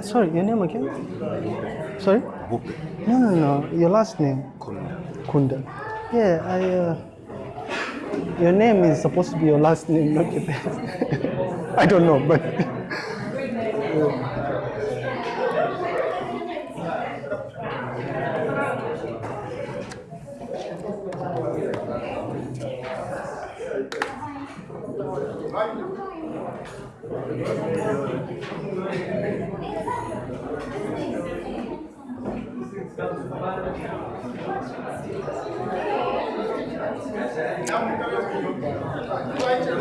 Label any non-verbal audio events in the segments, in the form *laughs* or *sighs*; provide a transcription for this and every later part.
Sorry, your name again? Sorry? Bupe. No, no, no. Your last name? Kunda. Kunda. Yeah, I. Uh, your name is supposed to be your last name, not your *laughs* I don't know, but.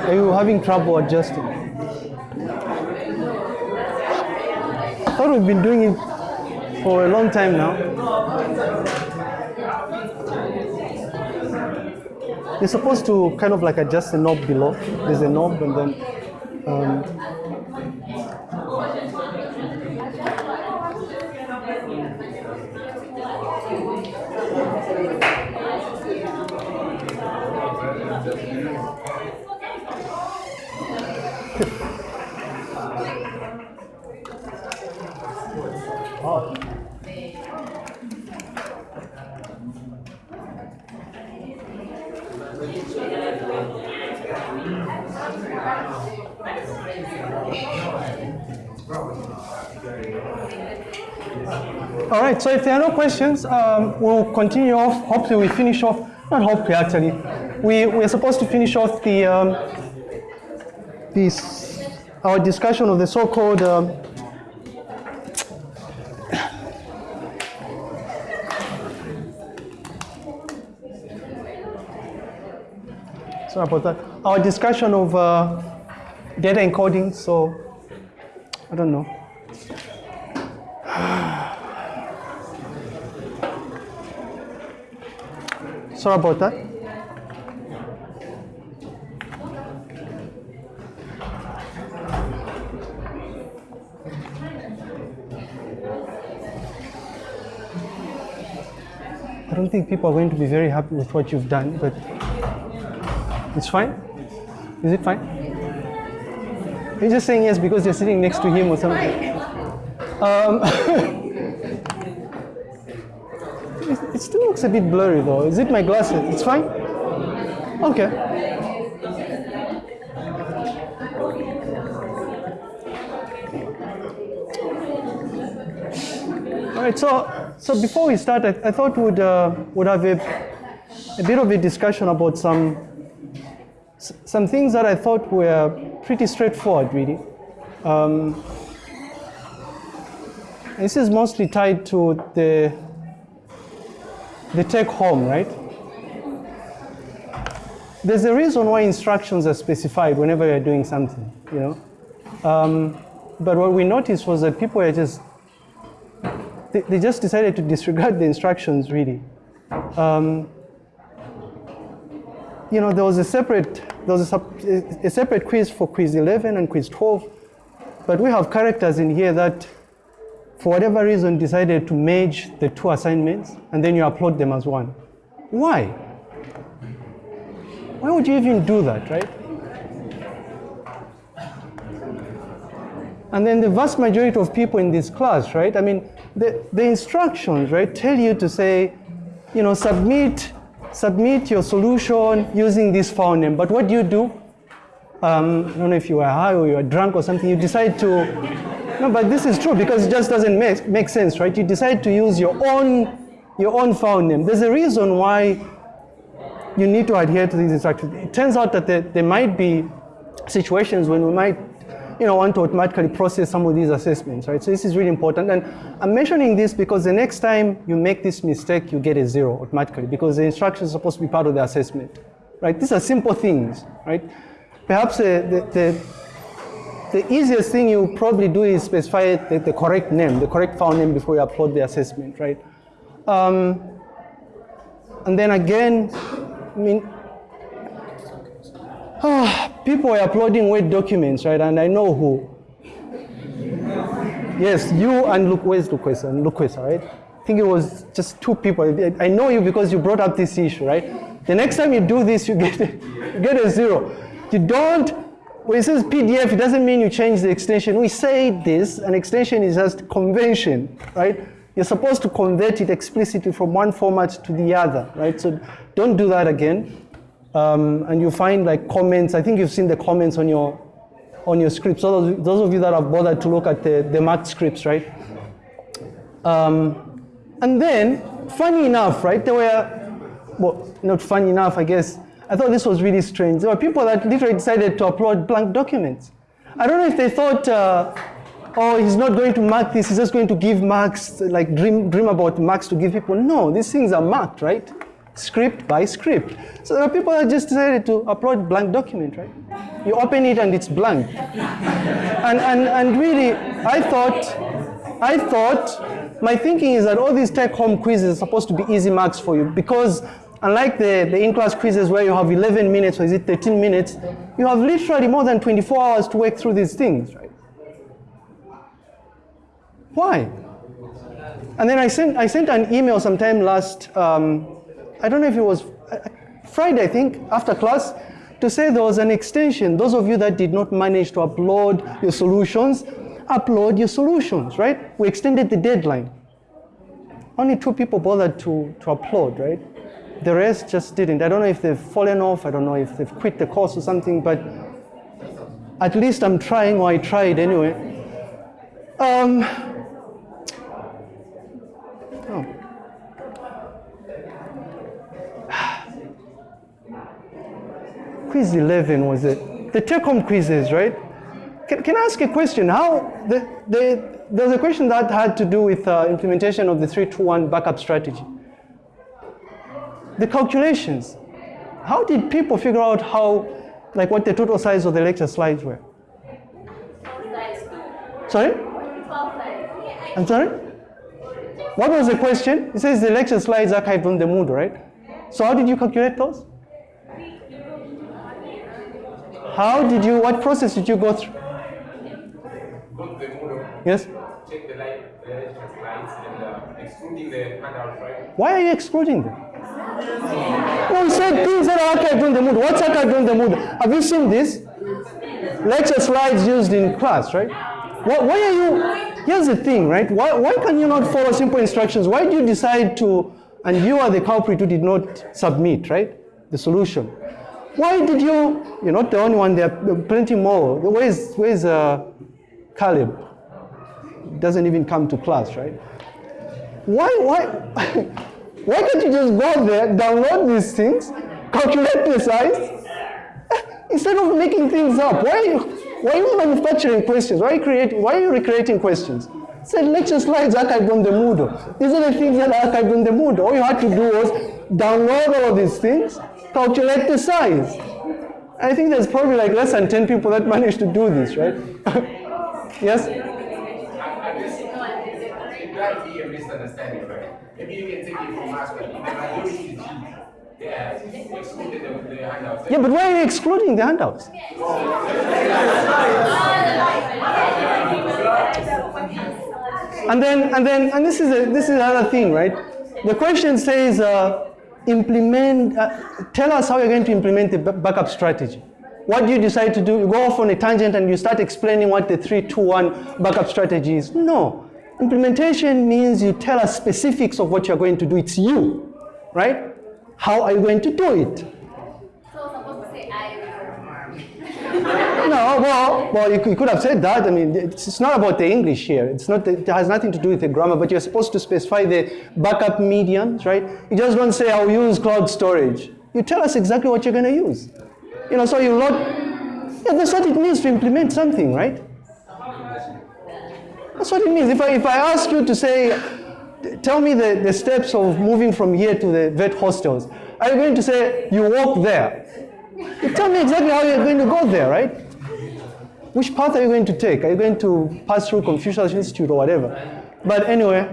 Are *laughs* you having trouble adjusting? I thought we've been doing it for a long time now. You're supposed to kind of like adjust the knob below. There's a knob and then um, All right, so if there are no questions, um, we'll continue off. Hopefully, we finish off, not hopefully actually, we, we're supposed to finish off the, um, this, our discussion of the so called um, sorry about that. Our discussion of uh, data encoding. So, I don't know. *sighs* Sorry about that. I don't think people are going to be very happy with what you've done, but it's fine. Is it fine? You're just saying yes because you're sitting next to him or something. Um, *laughs* still looks a bit blurry though. Is it my glasses? It's fine? Okay. All right, so, so before we start, I, I thought we'd, uh, would have a, a bit of a discussion about some, some things that I thought were pretty straightforward, really. Um, this is mostly tied to the, the take home, right? There's a reason why instructions are specified whenever you're doing something, you know? Um, but what we noticed was that people are just, they, they just decided to disregard the instructions, really. Um, you know, there was a separate, there was a, a separate quiz for quiz 11 and quiz 12, but we have characters in here that for whatever reason, decided to merge the two assignments and then you upload them as one. Why? Why would you even do that, right? And then the vast majority of people in this class, right? I mean, the, the instructions, right, tell you to say, you know, submit, submit your solution using this file name. But what do you do? Um, I don't know if you are high or you are drunk or something. You decide to no, but this is true because it just doesn't make, make sense, right? You decide to use your own, your own file name. There's a reason why you need to adhere to these instructions. It turns out that there, there might be situations when we might you know, want to automatically process some of these assessments, right? So this is really important. And I'm mentioning this because the next time you make this mistake, you get a zero automatically because the instructions are supposed to be part of the assessment, right? These are simple things, right? Perhaps uh, the, the the easiest thing you probably do is specify the, the, correct name, the correct file name before you upload the assessment, right? Um, and then again, I mean, ah, *sighs* people are uploading Word documents, right? And I know who. Yes, you and Luke, where's Luquesa? And Luquesa, right? I think it was just two people. I know you because you brought up this issue, right? The next time you do this, you get, *laughs* you get a zero. You don't when it says PDF, it doesn't mean you change the extension. We say this, an extension is just convention, right? You're supposed to convert it explicitly from one format to the other, right? So don't do that again. Um, and you find like comments, I think you've seen the comments on your on your scripts. Those, those of you that have bothered to look at the, the marked scripts, right? Um, and then, funny enough, right, there were, well, not funny enough, I guess, I thought this was really strange. There were people that literally decided to upload blank documents. I don't know if they thought, uh, oh, he's not going to mark this, he's just going to give marks, like dream, dream about marks to give people. No, these things are marked, right? Script by script. So there are people that just decided to upload blank document, right? You open it and it's blank. *laughs* and, and, and really, I thought, I thought, my thinking is that all these take-home quizzes are supposed to be easy marks for you because unlike the, the in-class quizzes where you have 11 minutes or is it 13 minutes, you have literally more than 24 hours to work through these things, right? Why? And then I sent, I sent an email sometime last, um, I don't know if it was uh, Friday, I think, after class, to say there was an extension. Those of you that did not manage to upload your solutions, upload your solutions, right? We extended the deadline. Only two people bothered to, to upload, right? The rest just didn't. I don't know if they've fallen off, I don't know if they've quit the course or something, but at least I'm trying, or I tried anyway. Um, oh. *sighs* Quiz 11 was it? The take-home quizzes, right? Can, can I ask a question? How, the, the, there's a question that had to do with uh, implementation of the 321 backup strategy the calculations. How did people figure out how, like what the total size of the lecture slides were? Sorry? I'm sorry? What was the question? It says the lecture slides are archived on the Moodle, right? So how did you calculate those? How did you, what process did you go through? Go to the Moodle, Yes? check the lecture slides, and uh, excluding the handouts, right? Why are you excluding them? No, you said things that are archived on the Moodle. What's archived on the Moodle? Have you seen this? Lecture slides used in class, right? Why, why are you, here's the thing, right? Why, why can you not follow simple instructions? Why do you decide to, and you are the culprit who did not submit, right? The solution. Why did you, you're not the only one, there are plenty more. Where's, where's uh, Caleb? Doesn't even come to class, right? Why, why, *laughs* why can't you just go there, download these things, calculate the size, *laughs* instead of making things up? Why are you, why are you manufacturing questions? Why are you creating, why are you recreating questions? Say lecture slides archived on the Moodle. These are the things that are archived on the Moodle. All you had to do was download all these things, calculate the size. I think there's probably like less than 10 people that *laughs* managed to do this, right? *laughs* yes? Misunderstanding? Maybe you can take it from us, but the is Yeah, excluded the, the handouts. Yeah, but why are you excluding the handouts? *laughs* And then, and then, and this is a, this is another thing, right? The question says, uh, implement. Uh, tell us how you're going to implement the backup strategy. What do you decide to do? You go off on a tangent and you start explaining what the three-two-one backup strategy is. No, implementation means you tell us specifics of what you're going to do. It's you, right? How are you going to do it? So supposed to say I *laughs* No, well, well, you could, you could have said that. I mean, it's, it's not about the English here. It's not. It has nothing to do with the grammar. But you're supposed to specify the backup mediums, right? You just don't say I'll use cloud storage. You tell us exactly what you're going to use. You know, so you load. Yeah, that's what it means to implement something, right? That's what it means. If I if I ask you to say, tell me the, the steps of moving from here to the vet hostels, are you going to say you walk there? You tell me exactly how you're going to go there, right? Which path are you going to take? Are you going to pass through Confucius Institute or whatever? But anyway,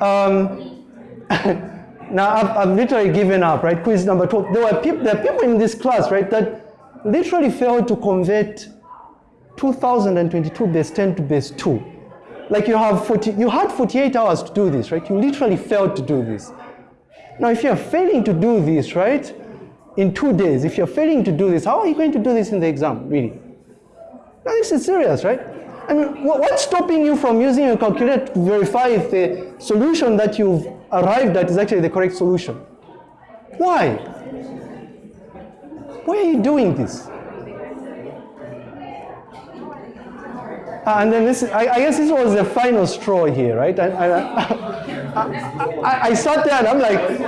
um, *laughs* now I've, I've literally given up, right? Quiz number 12. There were people, there are people in this class, right, that literally failed to convert 2022 base 10 to base 2. Like you have 40, you had 48 hours to do this, right? You literally failed to do this. Now, if you're failing to do this, right, in two days, if you're failing to do this, how are you going to do this in the exam, really? No, this is serious, right? I mean, wha- what's stopping you from using your calculator to verify if the solution that you've arrived at is actually the correct solution? Why? Why are you doing this? And then this, I, I guess this was the final straw here, right? And I, I, I sat there and I'm like,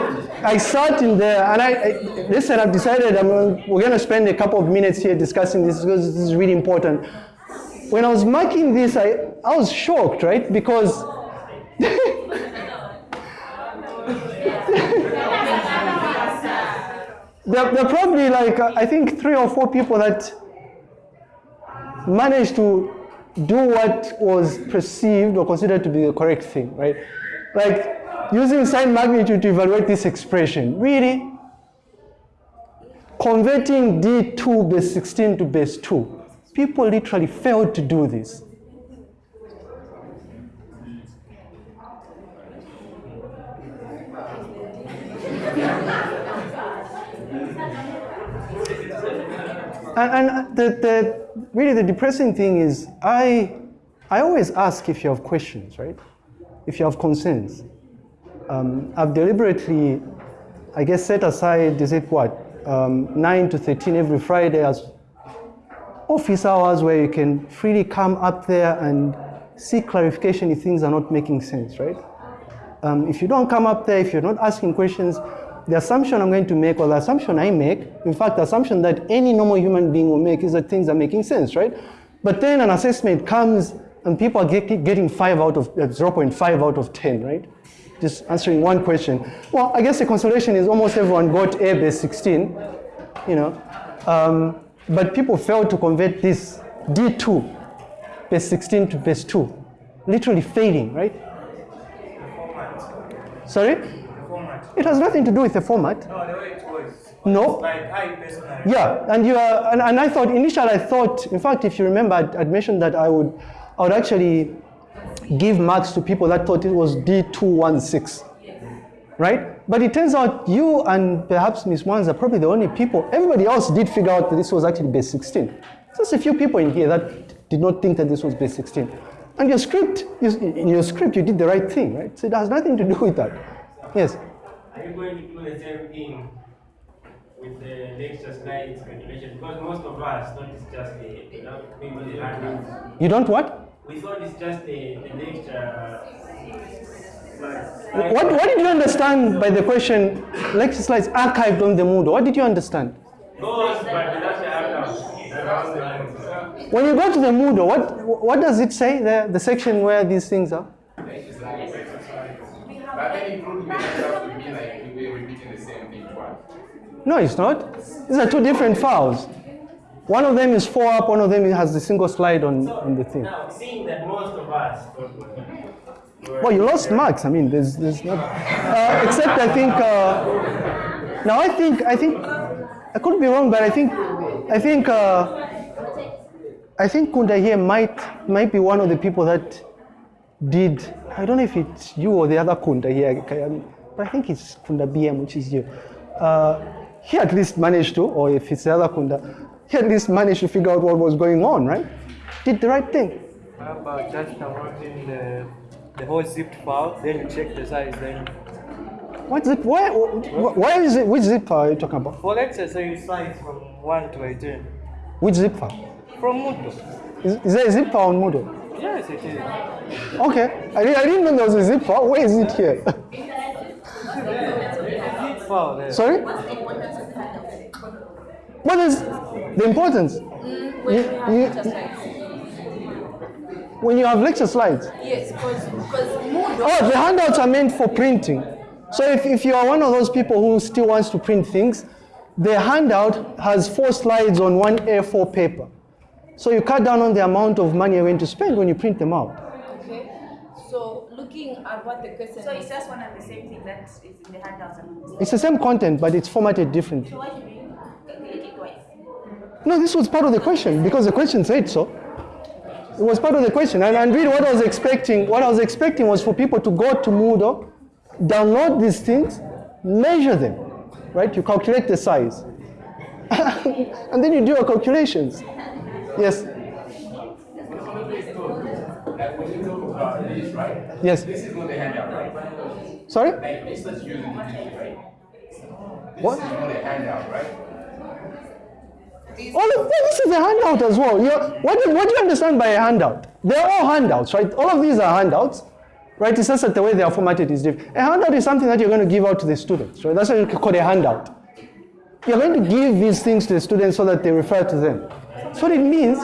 I sat in there and I, I listen, I've decided I'm, we're going to spend a couple of minutes here discussing this because this is really important. When I was marking this, I, I was shocked, right? Because *laughs* there, there are probably like, uh, I think, three or four people that managed to do what was perceived or considered to be the correct thing, right? Like using sign magnitude to evaluate this expression. Really? Converting D2 base 16 to base 2. People literally failed to do this. And, and the, the, really the depressing thing is, I, I always ask if you have questions, right? If you have concerns. Um, I've deliberately, I guess, set aside, is it what, um, 9 to 13 every Friday as office hours where you can freely come up there and seek clarification if things are not making sense, right? Um, if you don't come up there, if you're not asking questions, the assumption I'm going to make, or the assumption I make, in fact, the assumption that any normal human being will make is that things are making sense, right? But then an assessment comes and people are get, getting 5 out of, uh, 0.5 out of 10, right? Just answering one question. Well, I guess the consolation is almost everyone got A base 16, you know. Um, but people failed to convert this D2, base 16 to base 2, literally failing, right? Sorry? It has nothing to do with the format. No, the way it was. No. Like I personally. Yeah, and you are, and, and I thought initially I thought, in fact, if you remember, I'd, I'd mentioned that I would, I would actually give marks to people that thought it was D216, right? But it turns out you and perhaps Miss Mwanza are probably the only people. Everybody else did figure out that this was actually base 16. Just a few people in here that did not think that this was base 16. And your script, in your script, you did the right thing, right? So it has nothing to do with that. Yes. Are you going to do the same thing with the lecture slides calculation? Because most of us thought it's just the, you know, maybe the handouts. You don't what? We thought it's just the, the lecture. slides. What, what did you understand by the question, lecture slides archived on the Moodle? What did you understand? Those, but without the handouts. Around the handouts. When you go to the Moodle, what, what does it say, the, the section where these things are? But then it would to be like we were repeating the same thing twice. No, it's not. These are two different files. One of them is four up, one of them has a single slide on, on the thing. Now, seeing that most of us thought we were- Well, you lost marks. I mean, there's, there's not. Uh, except I think. Uh, now I think I think I could be wrong, but I think I think uh, I think Kunda here might might be one of the people that did. I don't know if it's you or the other Kunda here, but I think it's Kunda BM, which is you. Uh, he at least managed to, or if it's the other Kunda, he at least managed to figure out what was going on, right? Did the right thing. How about just downloading the, the whole zipped file, then you check the size, then. What zip? Why? Why is it? Which zip file are you talking about? For you slide from 1 to 18. Which zip file? From Moodle. Is, is there a zip file on Moodle? Yes, it is. Okay, I, didn't- I didn't know there was a zip file. Where is it here? Zip file there. Sorry? What is the importance? Mm, when You- you- lecture slides. When you have lecture slides. Yes, because. Oh, the handouts are meant for printing. So if, if you are one of those people who still wants to print things, the handout has four slides on one A4 paper. So you cut down on the amount of money you're going to spend when you print them out. Okay. So looking at what the question So is. it's just one and the same thing that is in the handouts. and- It's the same content, but it's formatted differently. So why should we calculate it twice? No, this was part of the question because the question said so. It was part of the question. And, and really what I was expecting, what I was expecting was for people to go to Moodle, download these things, measure them, right? You calculate the size. *laughs* and then you do your calculations. Yes. Yes. This is not a handout, right? Sorry? Like teaching, right? This right? All of this is a handout as well. What, do, what do you understand by a handout? They're all handouts, right? All of these are handouts, right? It's just that the way they are formatted is different. A handout is something that you're going to give out to the students, right? That's what you call a handout. You're going to give these things to the students so that they refer to them. What it means.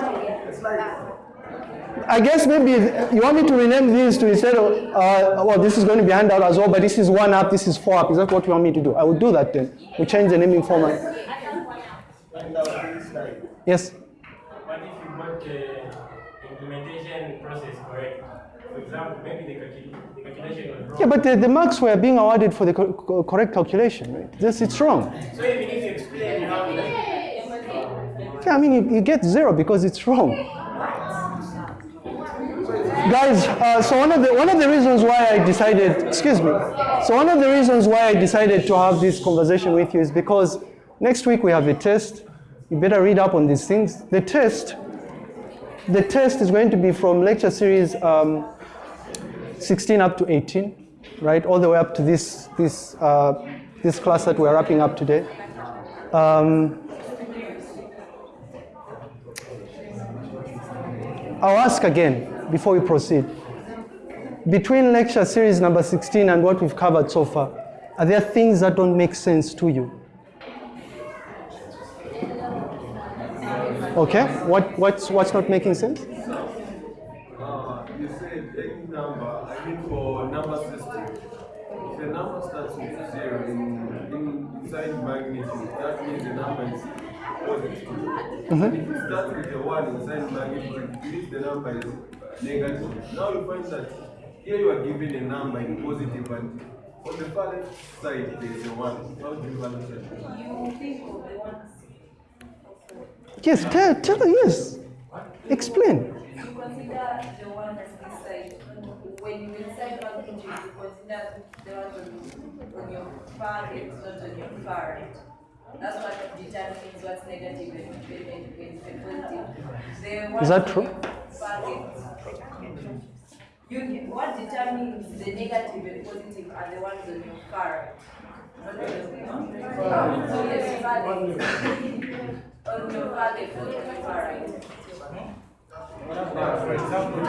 I guess maybe you want me to rename these to instead of, uh, well, this is going to be handout as well, but this is one up, this is four up. Is that what you want me to do? I will do that then. We change the naming format. Yes. But if you got the implementation process correct, for example, maybe the, calculation was wrong. Yeah, but the, the marks were being awarded for the co- co- correct calculation, right? This it's wrong. So even if you explain how Yeah, I mean you, you get zero because it's wrong. Guys, uh, so one of the one of the reasons why I decided, excuse me, so one of the reasons why I decided to have this conversation with you is because next week we have a test. You better read up on these things. The test, the test is going to be from lecture series um, 16 up to 18, right, all the way up to this this uh, this class that we're wrapping up today. Um, I'll ask again before we proceed. Between lecture series number 16 and what we've covered so far, are there things that don't make sense to you? Okay, what, what's, what's not making sense? Uh, you said any number, I mean for number system. If a number starts with zero in, in inside magnitude, that means the number is if it starts with one inside it means the number is negative. Now you find that here you are given a number in positive and on the far left side there is a one. How do you understand? You think of the ones. Yes, tell, tell yes. Explain. You consider the one that's this side. When you inside magnitude, you consider the one on, your far left, not on your far right. That's what determines what's negative and positive. Ones that true? You, what determines the negative and positive are the ones on your far right. Not on your far. So yes. On your left, not on your right. for example,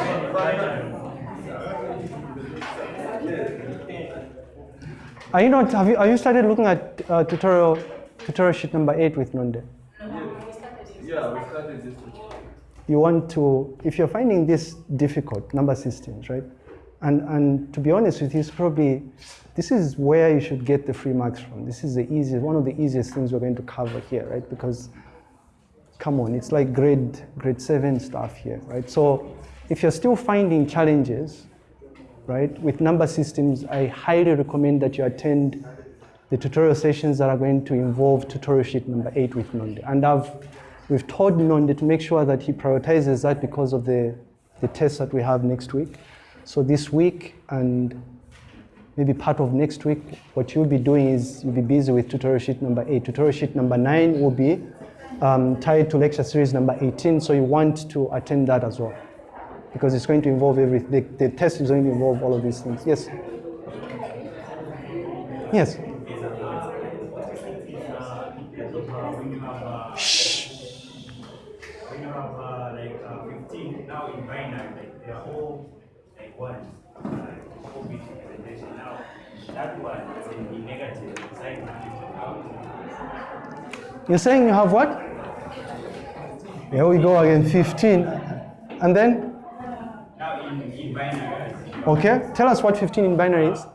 Are you not, have you, are you started looking at uh, tutorial, tutorial sheet number eight with Nonde? Yeah, we started this you want to, if you're finding this difficult, number systems, right? And, and to be honest with you, it's probably, this is where you should get the free marks from. This is the easiest, one of the easiest things we're going to cover here, right? Because, come on, it's like grade, grade seven stuff here, right? So if you're still finding challenges, right, with number systems, I highly recommend that you attend the tutorial sessions that are going to involve tutorial sheet number eight with Nonde. And I've, we've told Nonde to make sure that he prioritizes that because of the, the tests that we have next week. So this week and maybe part of next week, what you'll be doing is you'll be busy with tutorial sheet number eight. Tutorial sheet number nine will be um, tied to lecture series number 18, so you want to attend that as well because it's going to involve everything. The, the test is going to involve all of these things. Yes? Yes? You're saying you have what? Here we go again, 15. And then? Okay, tell us what 15 in binary is.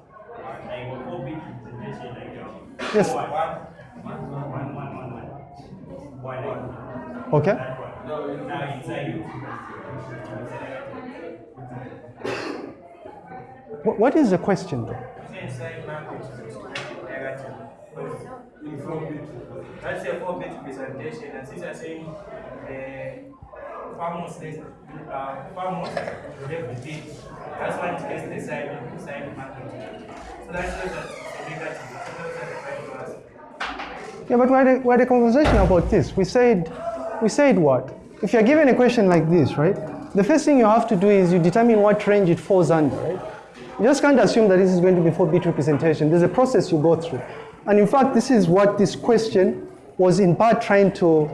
Yes. Okay. What is the question though? In four bit. That's a four bit presentation, and since I'm saying uh, far most less, uh, far most left bit, that's why it gets the side side magnitude. So that's that's a negative. Yeah, but why the, why the conversation about this? We said, we said what? If you're given a question like this, right? the first thing you have to do is you determine what range it falls under, right? You just can't assume that this is going to be 4-bit representation. There's a process you go through. And in fact, this is what this question was in part trying to,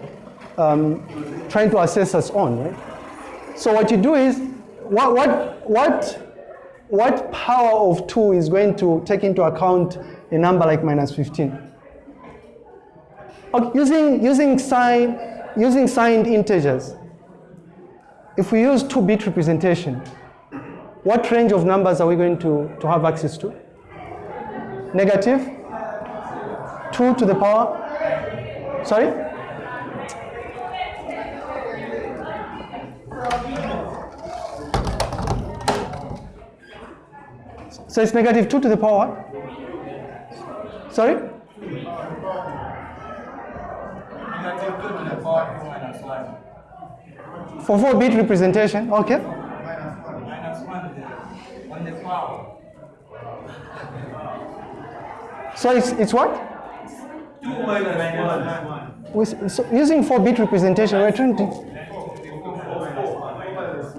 um, trying to assess us on, right? So what you do is, what, what, what, what power of 2 is going to take into account a number like minus 15? Okay, using, using, sign, using signed integers, if we use 2-bit representation, what range of numbers are we going to, to have access to? Negative? 2 to the power? Sorry? So it's negative 2 to the power? Sorry? Negative 2 to the power minus 1. For 4-bit representation, okay. Minus 1 the, on the power. So it's, it's what? 2 minus 1. We- So using 4-bit representation, we're trying to...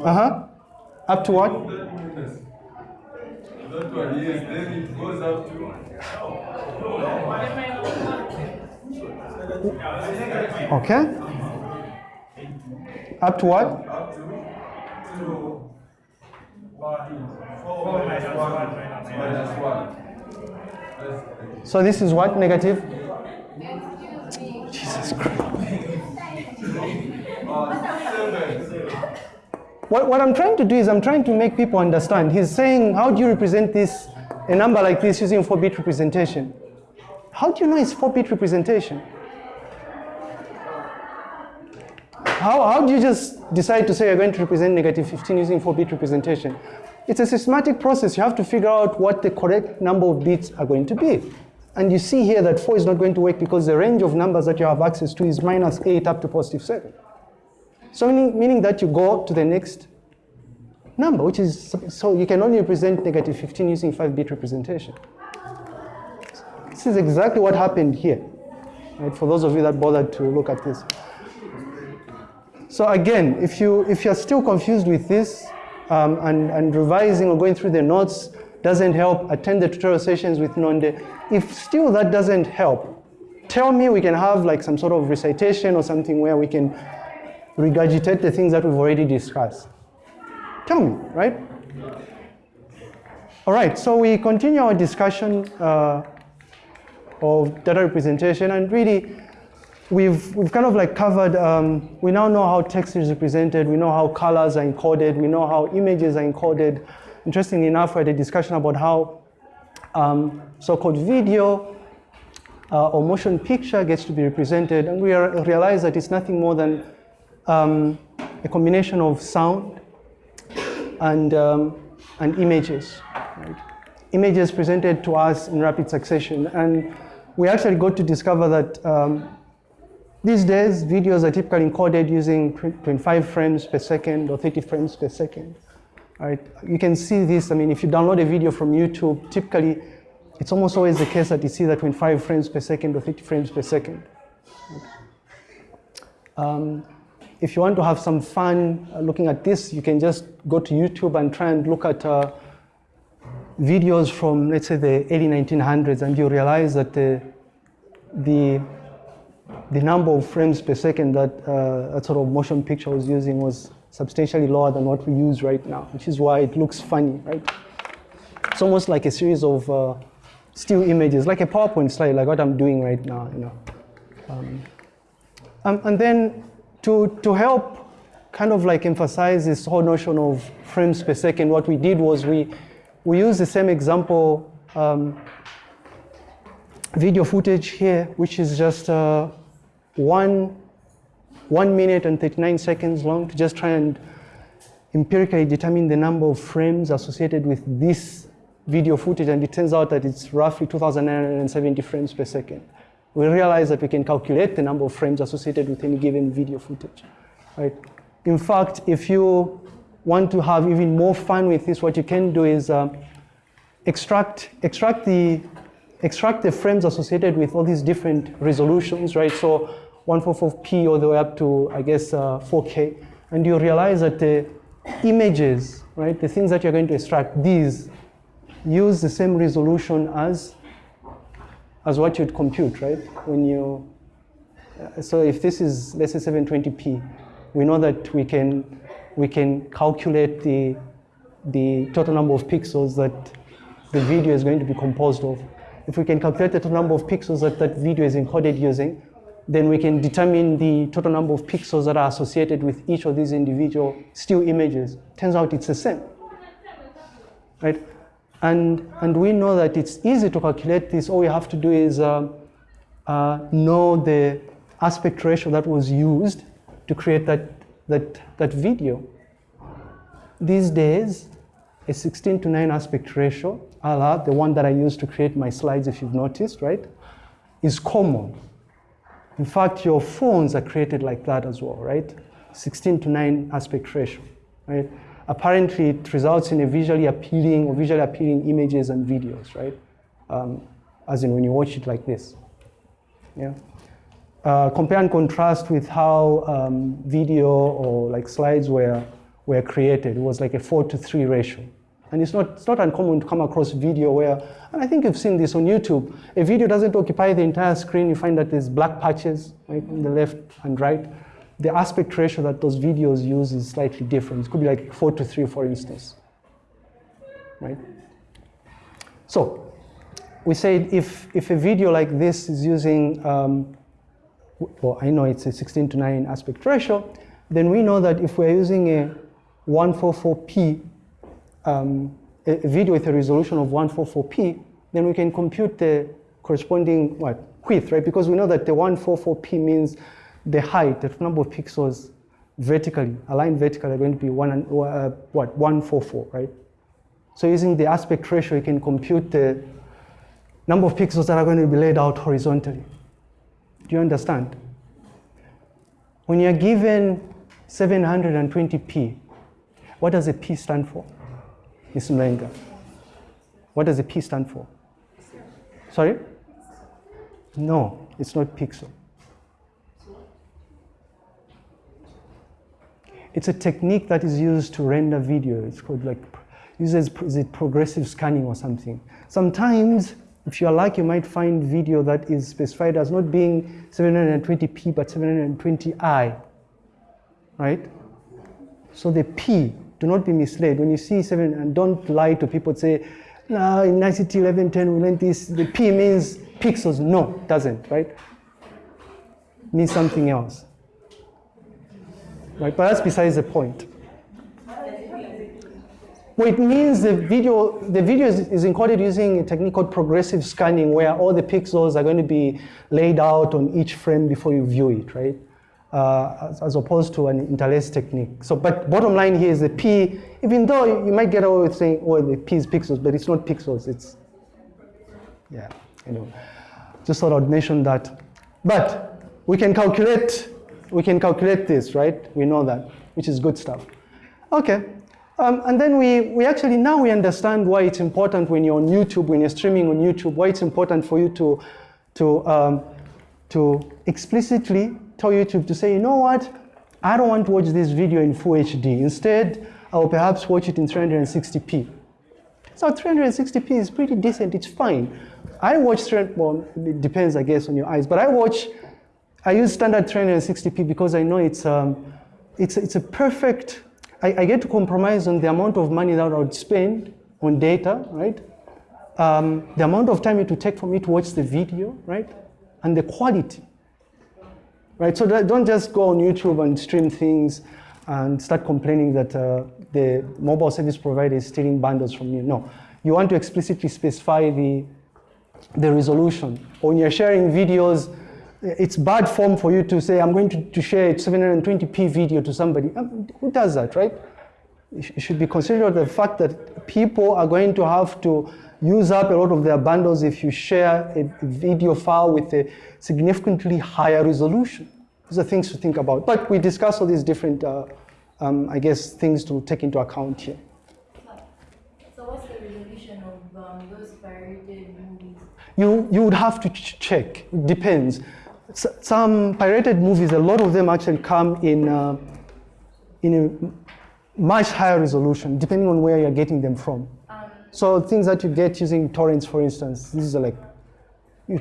Uh-huh. Up to what? Okay. Up to what? up to to 4 minus 1 minus 1. minus So this is what? Negative? 7. What, what I'm trying to do is I'm trying to make people understand. He's saying, how do you represent this, a number like this using 4-bit representation? How do you know it's 4-bit representation? How, how do you just decide to say you're going to represent negative 15 using 4-bit representation? It's a systematic process. You have to figure out what the correct number of bits are going to be. And you see here that 4 is not going to work because the range of numbers that you have access to is minus 8 up to positive 7. So meaning, meaning that you go to the next number, which is, so you can only represent negative 15 using 5-bit representation. This is exactly what happened here, right, for those of you that bothered to look at this. So again, if, you, if you're still confused with this um, and, and revising or going through the notes doesn't help, attend the tutorial sessions with Nonde. If still that doesn't help, tell me we can have like some sort of recitation or something where we can regurgitate the things that we've already discussed. Tell me, right? All right, so we continue our discussion uh, of data representation and really we've, we've kind of like covered, um, we now know how text is represented, we know how colors are encoded, we know how images are encoded. Interestingly enough, we had a discussion about how um, so-called video uh, or motion picture gets to be represented and we are, realize that it's nothing more than um, a combination of sound and, um, and images. Right? Images presented to us in rapid succession. And we actually got to discover that um, these days, videos are typically encoded using 25 frames per second or 30 frames per second. Right? You can see this, I mean, if you download a video from YouTube, typically it's almost always the case that you see that 25 frames per second or 30 frames per second. Um, if you want to have some fun uh, looking at this, you can just go to YouTube and try and look at uh, videos from, let's say, the early 1900s, and you realize that the, the, the number of frames per second that uh, that sort of motion picture was using was substantially lower than what we use right now, which is why it looks funny, right? It's almost like a series of uh, still images, like a PowerPoint slide, like what I'm doing right now, you know. Um, um, and then to, to help kind of like emphasize this whole notion of frames per second, what we did was we, we used the same example um, video footage here, which is just uh, one, one minute and 39 seconds long to just try and empirically determine the number of frames associated with this video footage, and it turns out that it's roughly 2,970 frames per second. We realize that we can calculate the number of frames associated with any given video footage, right? In fact, if you want to have even more fun with this, what you can do is um, extract, extract, the, extract the frames associated with all these different resolutions, right? So 144p all the way up to, I guess, uh, 4K. And you realize that the, images, right, the things that you're going to extract, these use the same resolution as, as what you'd compute, right? When you, uh, so if this is, let's say 720p, we know that we can, we can calculate the, the total number of pixels that the video is going to be composed of. If we can calculate the total number of pixels that that video is encoded using, then we can determine the total number of pixels that are associated with each of these individual still images. Turns out it's the same, right? And, and we know that it's easy to calculate this. All we have to do is uh, uh, know the aspect ratio that was used to create that, that, that video. These days, a 16 to 9 aspect ratio, a la the one that I used to create my slides, if you've noticed, right, is common. In fact, your phones are created like that as well, right? 16 to 9 aspect ratio, right? Apparently, it results in a visually appealing or visually appealing images and videos, right? Um, as in when you watch it like this, yeah? Uh, compare and contrast with how um, video or like slides were, were created. It was like a four to three ratio. And it's not, it's not uncommon to come across video where, and I think you've seen this on YouTube, a video doesn't occupy the entire screen, you find that there's black patches right, on the left and right. The aspect ratio that those videos use is slightly different. It could be like four to three, for instance, right? So, we said if, if a video like this is using, um, well, I know it's a 16 to 9 aspect ratio, then we know that if we're using a 144p um, a, video with a resolution of 144p, then we can compute the corresponding what width, right? Because we know that the 144p means the height, the number of pixels vertically, aligned vertically are going to be one uh, what 144, right? So using the aspect ratio, you can compute the number of pixels that are going to be laid out horizontally. Do you understand? When you're given 720p, what does a p stand for? Ms. Mlenga. What does the P stand for? Sorry? No, it's not pixel. It's a technique that is used to render video. It's called like, uses is it progressive scanning or something. Sometimes, if you're lucky, you might find video that is specified as not being 720p, but 720i, right? So the P do not be misled. When you see seven, and don't lie to people, say, no, in ICT 1110 we learned this, the P means pixels. No, doesn't, right? It means something else. Right, but that's besides the point. Well, it means the video, the video is, is, encoded using a technique called progressive scanning where all the pixels are going to be laid out on each frame before you view it, right? Uh, as, as, opposed to an interlace technique. So, but bottom line here is the P, even though you might get away with saying, oh, the P is pixels, but it's not pixels, it's, yeah, you know, just thought I'd mention that. But we can calculate, we can calculate this, right? We know that, which is good stuff. Okay, um, and then we, we actually, now we understand why it's important when you're on YouTube, when you're streaming on YouTube, why it's important for you to, to, um, to explicitly tell YouTube to say, you know what, I don't want to watch this video in full HD. Instead, I will perhaps watch it in 360p. So 360p is pretty decent, it's fine. I watch, well, it depends, I guess, on your eyes, but I watch, I use standard 360p because I know it's, um, it's, it's a perfect, I, I, get to compromise on the amount of money that I would spend on data, right? Um, the amount of time it would take for me to watch the video, right? And the quality right? So don't just go on YouTube and stream things and start complaining that uh, the mobile service provider is stealing bundles from you. No, you want to explicitly specify the, the resolution. When you're sharing videos, it's bad form for you to say, I'm going to, to share a 720p video to somebody. Um, who does that, right? You should be considerate of the fact that people are going to have to use up a lot of their bundles if you share a video file with a significantly higher resolution. These are things to think about. But we discuss all these different, uh, um, I guess, things to take into account here. So what's the resolution of um, those pirated movies? You, you would have to ch check. It depends. S some pirated movies, a lot of them actually come in, uh, in a much higher resolution, depending on where you're getting them from. So things that you get using torrents, for instance, these are like, you,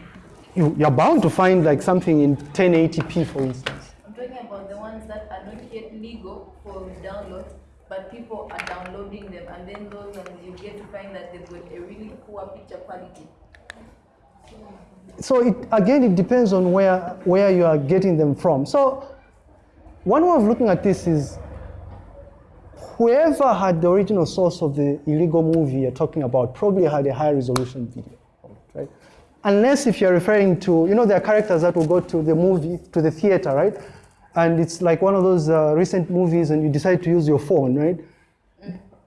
you, you're bound to find like something in 1080p, for instance. I'm talking about the ones that are not yet legal for download, but people are downloading them, and then those ones you get to find that they've got a really poor picture quality. So it, again, it depends on where, where you are getting them from. So one way of looking at this is whoever had the original source of the illegal movie you're talking about probably had a high resolution video, right? Unless if you're referring to, you know, there are characters that will go to the movie, to the theater, right? And it's like one of those uh, recent movies and you decide to use your phone, right?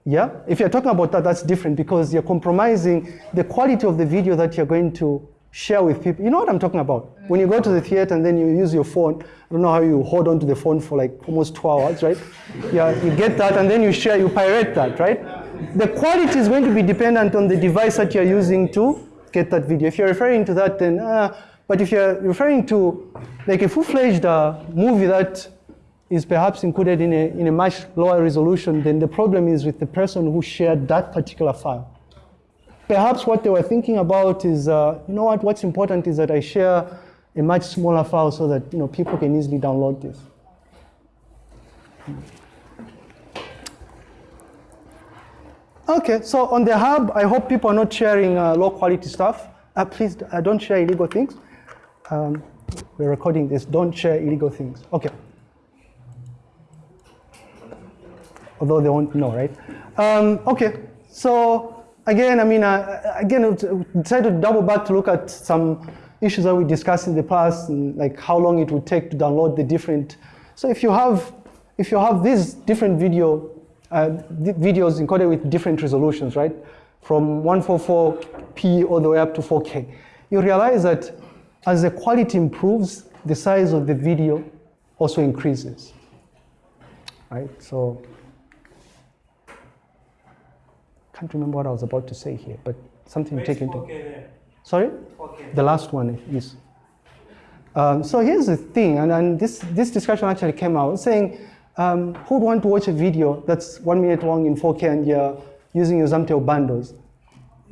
Yeah? If you're talking about that, that's different because you're compromising the quality of the video that you're going to share with people. You know what I'm talking about? When you go to the theater and then you use your phone, I don't know how you hold on to the phone for like almost two hours, right? *laughs* Yeah, you get that and then you share, you pirate that, right? The quality is going to be dependent on the device that you're using to get that video. If you're referring to that, then, uh, but if you're referring to like a full-fledged uh, movie that is perhaps included in a, in a much lower resolution, then the problem is with the person who shared that particular file. Perhaps what they were thinking about is, uh, you know what, what's important is that I share a much smaller file so that you know, people can easily download this. Okay, so on the hub, I hope people are not sharing uh, low quality stuff. Uh, please uh, don't share illegal things. Um, we're recording this, don't share illegal things. Okay. Although they won't know, right? Um, okay, so again, I mean, uh, again, decided to double back to look at some issues that we discussed in the past, and like how long it would take to download the different. So if you have, if you have these different video, uh, videos encoded with different resolutions, right, from 144p all the way up to 4K, you realize that as the quality improves, the size of the video also increases, right? So can't remember what I was about to say here, but something to take into. Sorry? Okay. The last one is. Um, so here's the thing, and, and this, this discussion actually came out saying, um, who would want to watch a video that's one minute long in 4K and you're using your Zamtel bundles?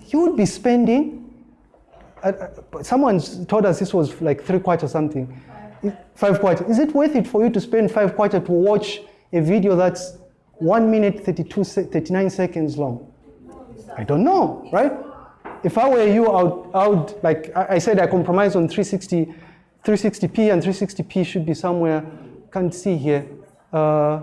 You would be spending, uh, uh, someone told us this was like three quarters or something, five quarters. Is it worth it for you to spend five quarters to watch a video that's one minute 32, 39 seconds long? I don't know, right? If I were you, I would, I would like I said, I compromise on 360, 360p, and 360p should be somewhere, can't see here. Uh,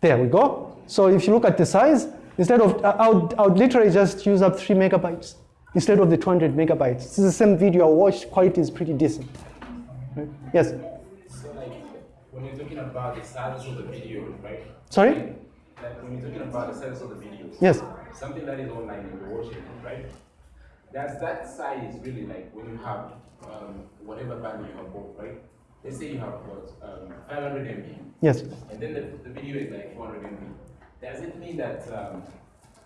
there we go. So if you look at the size, instead of, I would, I would literally just use up three megabytes instead of the 200 megabytes. This is the same video I watched, quality is pretty decent. Right? Yes? So like, when you're talking about the size of the video, right? Sorry? When you're talking about the size of the videos. Yes. Something that is online and you're watching, right? Does that size really like when you have um, whatever band you have bought, right? Let's say you have what, um, 500 MB, Yes. and then the, the video is like 400 MB. Does it mean that um,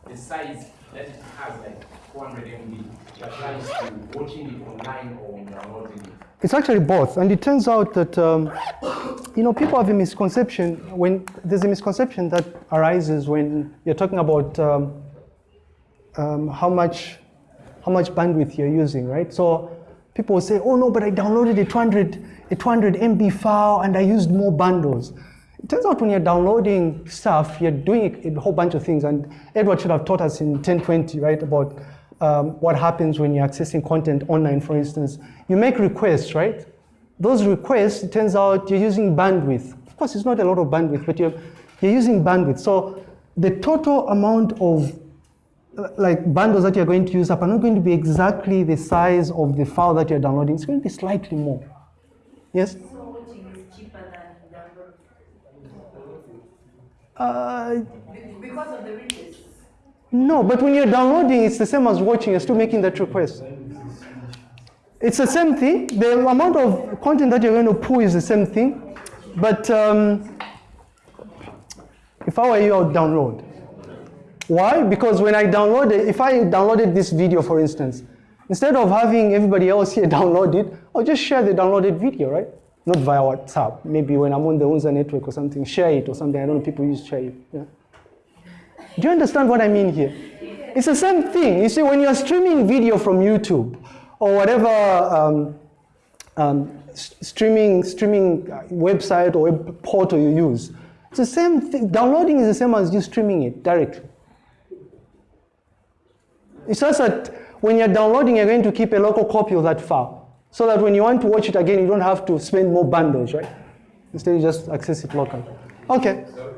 the size that it has like 400 MB applies to watching it online or it? It's actually both, and it turns out that um, you know people have a misconception when there's a misconception that arises when you're talking about um, um, how much how much bandwidth you're using, right? So people will say, "Oh no, but I downloaded a 200 a 200 MB file and I used more bundles." It turns out when you're downloading stuff, you're doing a whole bunch of things, and Edward should have taught us in 1020, right, about um, what happens when you're accessing content online, for instance. You make requests, right? Those requests, it turns out you're using bandwidth. Of course, it's not a lot of bandwidth, but you're, you're using bandwidth. So the total amount of like bundles that you're going to use up are not going to be exactly the size of the file that you're downloading. It's going to be slightly more. Yes? So watching is cheaper than download Uh, because of the requests. no, but when you're downloading, it's the same as watching. You're still making that request. It's the same thing. The amount of content that you're going to pull is the same thing. But um, if I were you, I would download. Why? Because when I downloaded, if I downloaded this video, for instance, instead of having everybody else here *laughs* download it, I'll just share the downloaded video, right? Not via WhatsApp. Maybe when I'm on the UNZA network or something, share it or something. I don't know, people use SHAREit. Yeah. Do you understand what I mean here? It's the same thing. You see, when you're streaming video from YouTube or whatever um, um, streaming streaming uh, website or web portal you use, it's the same thing. Downloading is the same as you streaming it directly. It's just that when you're downloading, you're going to keep a local copy of that file, so that when you want to watch it again, you don't have to spend more bundles, right? Instead, you just access it locally. Okay. So,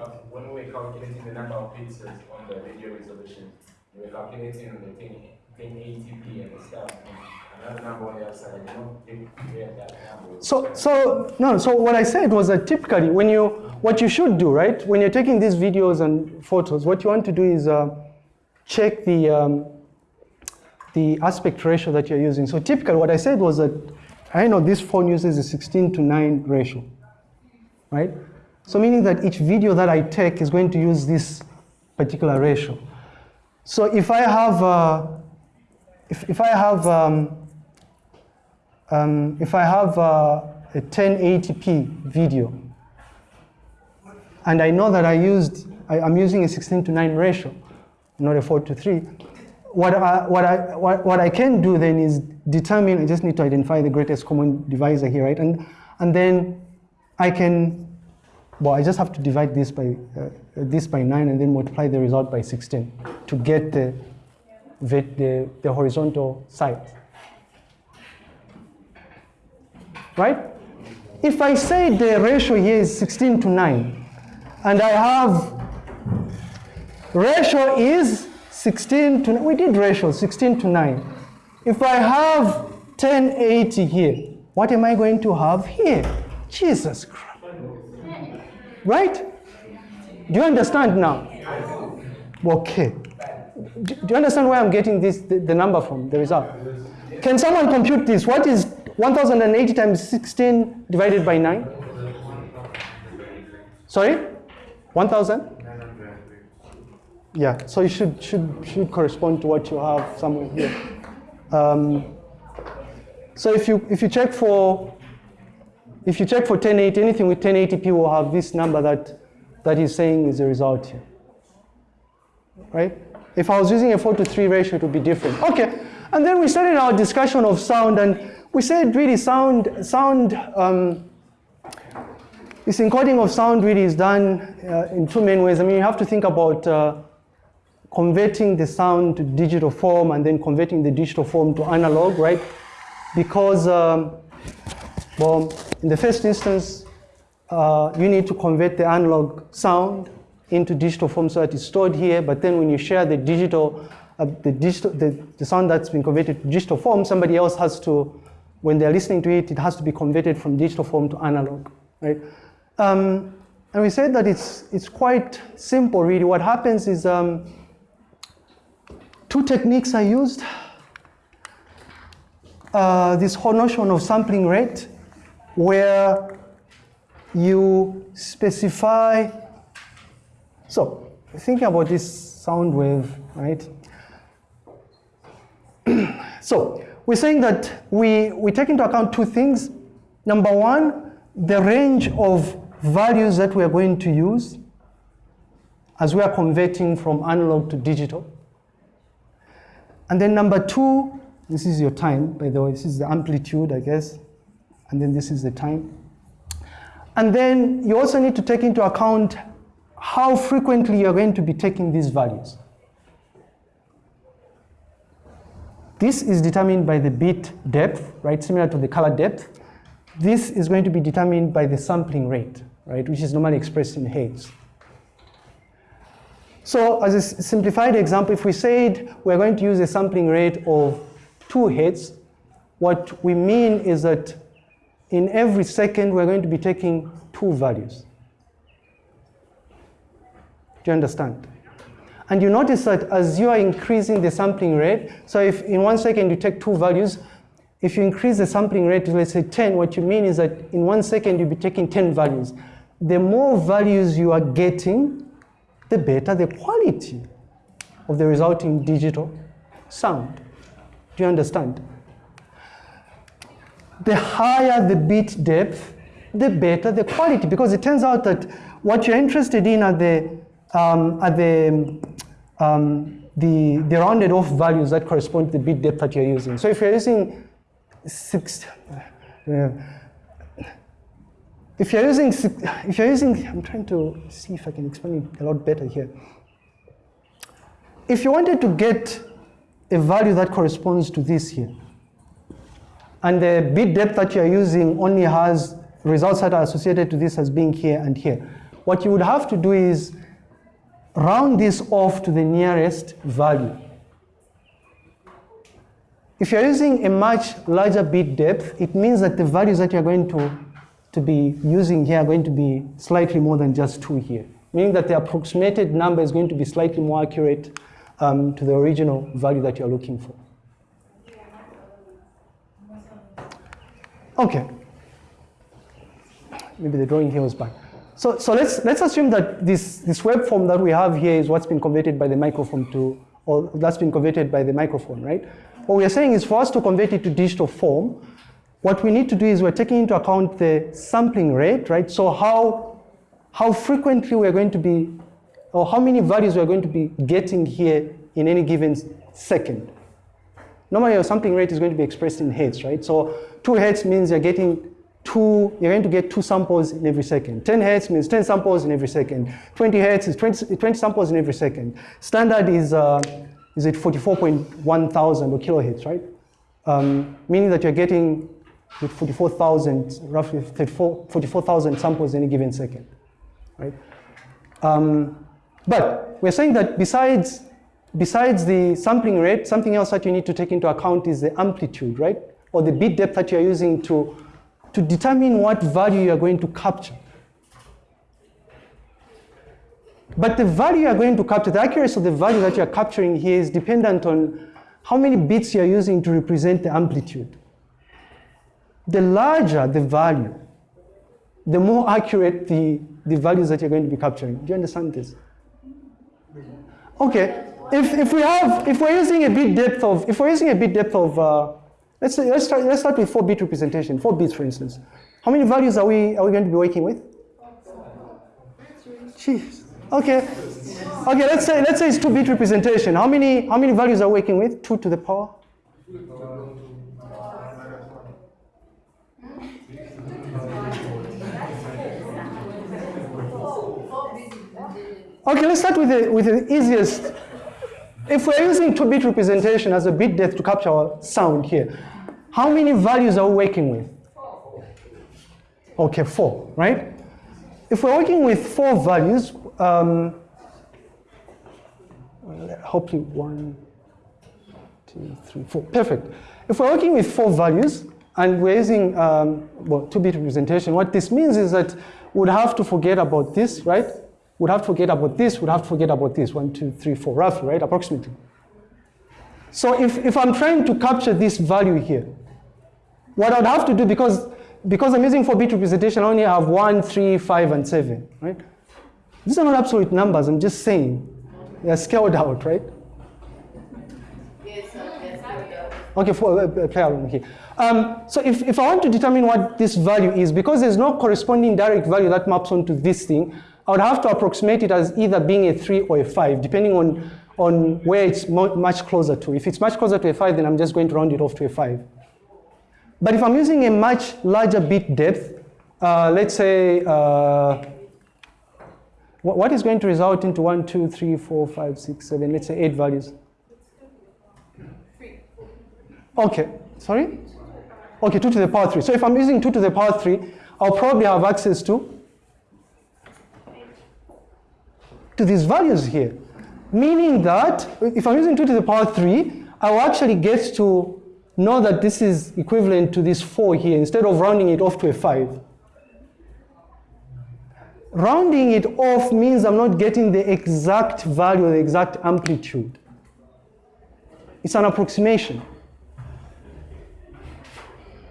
uh, when we're calculating the number of pixels on the video resolution, we're calculating on the 10, 1080p and stuff, and another number on the other side, you know, if we had that number. So, so no. So what I said was that typically, when you what you should do, right, when you're taking these videos and photos, what you want to do is uh, check the um, the aspect ratio that you're using. So typically, what I said was that I know this phone uses a 16 to 9 ratio, right? So meaning that each video that I take is going to use this particular ratio. So if I have uh, if, if I have um, um, if I have uh, a 1080p video and I know that I used, I, am using a 16 to 9 ratio, not a 4 to 3, what I, what, I, what, what I can do then is determine, I just need to identify the greatest common divisor here, right? And, and then I can, well, I just have to divide this by, uh, this by 9 and then multiply the result by 16 to get the, the, the, horizontal side. right? If I say the ratio here is 16 to 9, and I have ratio is 16 to 9, we did ratio 16 to 9. If I have 1080 here, what am I going to have here? Jesus Christ. Right? Do you understand now? Okay. Do, do you understand where I'm getting this, the, the number from, the result? Can someone compute this? What is 1080 times 16 divided by 9? Sorry? 1000? Yeah, so it should, should, should correspond to what you have somewhere here. Um, so if you, if you check for, if you check for 1080, anything with 1080p will have this number that, that is saying is the result here. Right? If I was using a 4 to 3 ratio, it would be different. Okay, and then we started our discussion of sound, and we said really sound, sound um, this encoding of sound really is done uh, in two main ways. I mean, you have to think about uh, converting the sound to digital form and then converting the digital form to analog, right? Because, um, well, in the first instance, uh, you need to convert the analog sound into digital form so that it's stored here, but then when you share the digital, uh, the, digital the, the sound that's been converted to digital form, somebody else has to, when they're listening to it, it has to be converted from digital form to analog, right? Um, and we said that it's, it's quite simple, really. What happens is um, two techniques I used. Uh, this whole notion of sampling rate, where you specify, so thinking about this sound wave, right? *clears throat* so we're saying that we, we take into account two things. Number one, the range of values that we are going to use as we are converting from analog to digital. And then number two, this is your time, by the way, this is the amplitude, I guess, and then this is the time. And then you also need to take into account how frequently you're going to be taking these values. This is determined by the bit depth, right, similar to the color depth. This is going to be determined by the sampling rate, right, which is normally expressed in hertz. So as a simplified example, if we said we're going to use a sampling rate of 2 hertz, what we mean is that in every second we're going to be taking two values. Do you understand? And you notice that as you are increasing the sampling rate, so if in one second you take two values, if you increase the sampling rate to let's say 10, what you mean is that in one second you'll be taking 10 values. The more values you are getting, the better the quality of the resulting digital sound. Do you understand? The higher the bit depth, the better the quality, because it turns out that what you're interested in are the, um, are the, um, the, the rounded off values that correspond to the bit depth that you're using. So if you're using six, uh, if you're using, if you're using, I'm trying to see if I can explain it a lot better here. If you wanted to get a value that corresponds to this here, and the bit depth that you're using only has results that are associated to this as being here and here. What you would have to do is round this off to the nearest value. If you're using a much larger bit depth, it means that the values that you're going to, to be using here are going to be slightly more than just two here, meaning that the approximated number is going to be slightly more accurate um, to the original value that you're looking for. Okay. Maybe the drawing here was bad. So, so let's, let's assume that this, this waveform that we have here is what's been converted by the microphone to, or that's been converted by the microphone, right? What we are saying is for us to convert it to digital form, what we need to do is we're taking into account the sampling rate, right? So how, how frequently we're going to be, or how many values we're going to be getting here in any given second. Normally your sampling rate is going to be expressed in hertz, right? So two hertz means you're getting two, you're going to get two samples in every second. 10 hertz means 10 samples in every second. 20 hertz is 20, 20 samples in every second. Standard is, uh, is it 44.1 thousand or kilohertz, right? Um, meaning that you're getting with 44,000, roughly 44,000 samples in a given second, right? Um, but we're saying that besides, besides the sampling rate, something else that you need to take into account is the amplitude, right? Or the bit depth that you're using to, to determine what value you're going to capture. But the value you're going to capture, the accuracy of the value that you're capturing here is dependent on how many bits you're using to represent the amplitude. The larger the value, the more accurate the, the values that you're going to be capturing. Do you understand this? Okay, if, if we have, if we're using a bit depth of, if we're using a bit depth of, uh, let's, say, let's, start, let's start with four bit representation, four bits for instance. How many values are we, are we going to be working with? Jeez. Okay. Okay, let's say, let's say it's two bit representation. How many, how many values are we working with? Two to the power? Okay, let's start with the, with the easiest. If we're using 2-bit representation as a bit depth to capture our sound here, how many values are we working with? Okay, four, right? If we're working with four values, um, hopefully one, two, three, four, perfect. If we're working with four values and we're using um, well, 2-bit representation, what this means is that we'd have to forget about this, right? Would have to forget about this, would have to forget about this, one, two, three, four, roughly, right, approximately. So if, if I'm trying to capture this value here, what I'd have to do, because, because I'm using 4-bit representation, I only have one, three, five, and seven, right? These are not absolute numbers, I'm just saying. They're scaled out, right? Yes, yes. Okay, for, uh, uh, play along here. Um, so if, if I want to determine what this value is, because there's no corresponding direct value that maps onto this thing, I would have to approximate it as either being a 3 or a 5, depending on, on where it's much closer to. If it's much closer to a 5, then I'm just going to round it off to a 5. But if I'm using a much larger bit depth, uh, let's say, uh, what, is going to result into 1, 2, 3, 4, 5, 6, 7, let's say 8 values? Okay, sorry? Okay, 2 to the power 3. So if I'm using 2 to the power 3, I'll probably have access to to these values here. Meaning that if I'm using 2 to the power 3, I will actually get to know that this is equivalent to this 4 here instead of rounding it off to a 5. Rounding it off means I'm not getting the exact value, the exact amplitude. It's an approximation.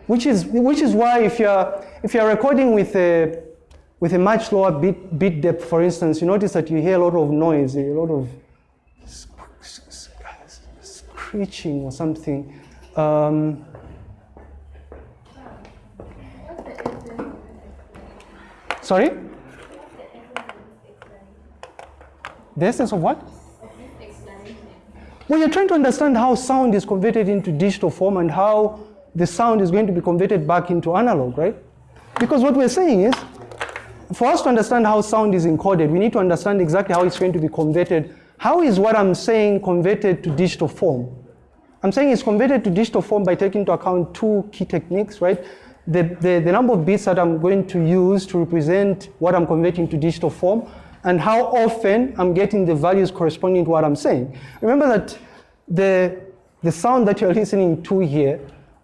Which is, which is why if you're, if you're recording with a, with a much lower bit, bit depth, for instance, you notice that you hear a lot of noise, a lot of screeching or something. Um, sorry? The essence of what? Well, you're trying to understand how sound is converted into digital form and how the sound is going to be converted back into analog, right? Because what we're saying is, for us to understand how sound is encoded, we need to understand exactly how it's going to be converted. How is what I'm saying converted to digital form? I'm saying it's converted to digital form by taking into account two key techniques, right? The, the, the number of bits that I'm going to use to represent what I'm converting to digital form, and how often I'm getting the values corresponding to what I'm saying. Remember that the, the sound that you're listening to here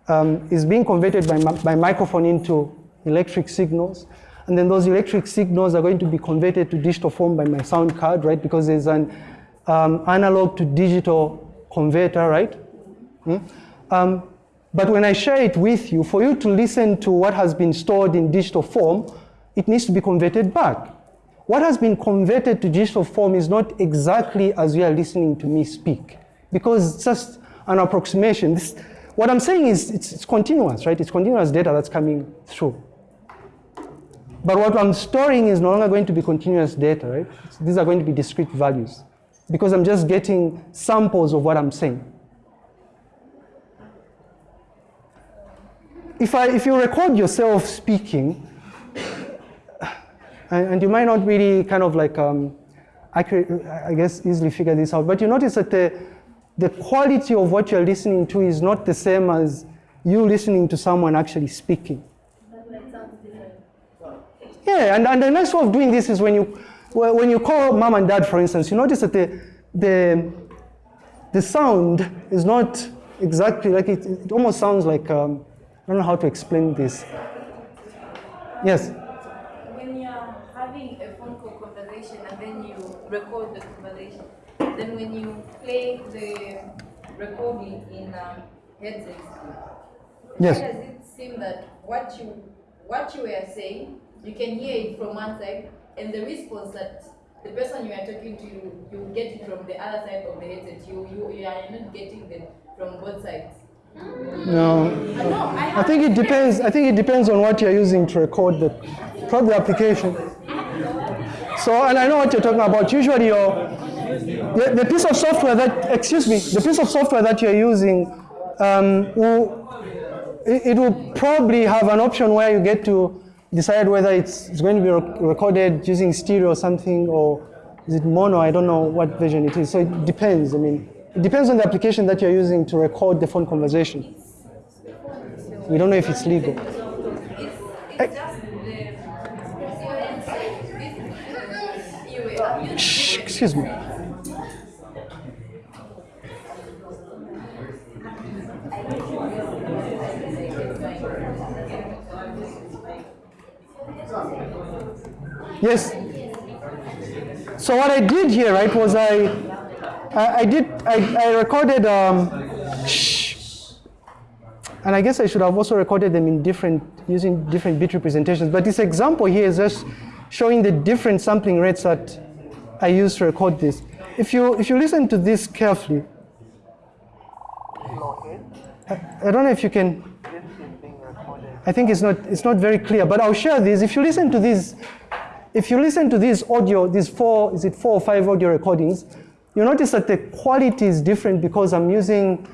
um, is being converted by, by microphone into electric signals. And then those electric signals are going to be converted to digital form by my sound card, right? Because there's an um, analog to digital converter, right? Hmm? Um, but when I share it with you, for you to listen to what has been stored in digital form, it needs to be converted back. What has been converted to digital form is not exactly as you are listening to me speak, because it's just an approximation. This, what I'm saying is it's, it's continuous, right? It's continuous data that's coming through. But what I'm storing is no longer going to be continuous data, right? These are going to be discrete values because I'm just getting samples of what I'm saying. If, I, if you record yourself speaking, and, and you might not really kind of like, um, accurate, I guess, easily figure this out, but you notice that the, the quality of what you're listening to is not the same as you listening to someone actually speaking. Yeah, and, and the nice way of doing this is when you, when you call mom and dad, for instance, you notice that the, the, the sound is not exactly like it, it almost sounds like, um, I don't know how to explain this. Yes? When you're having a phone call conversation and then you record the conversation, then when you play the recording in a headset, Yes. why does it seem that what you what you were saying, you can hear it from one side, and the response that the person you are talking to, you, you get it from the other side of the headset. You you, you are not getting them from both sides. No. Uh, no, I, I think it depends. I think it depends on what you're using to record the, probably the application. So, and I know what you're talking about. Usually, your the, the piece of software that, excuse me, the piece of software that you're using um, will, it, it will probably have an option where you get to decide whether it's, it's going to be rec- recorded using stereo or something, or is it mono? I don't know what version it is. So it depends. I mean, it depends on the application that you're using to record the phone conversation. We don't know if it's legal. It's, it's just the you were using Shh, excuse me. Yes. So what I did here, right, was I, I, did, I, I recorded, um, shh. and I guess I should have also recorded them in different, using different bit representations. But this example here is just showing the different sampling rates that I use to record this. If you, if you listen to this carefully, I, I don't know if you can, I think it's not, it's not very clear, but I'll share this. If you listen to these, if you listen to these audio, these four, is it four or five audio recordings, you notice that the quality is different because I'm using,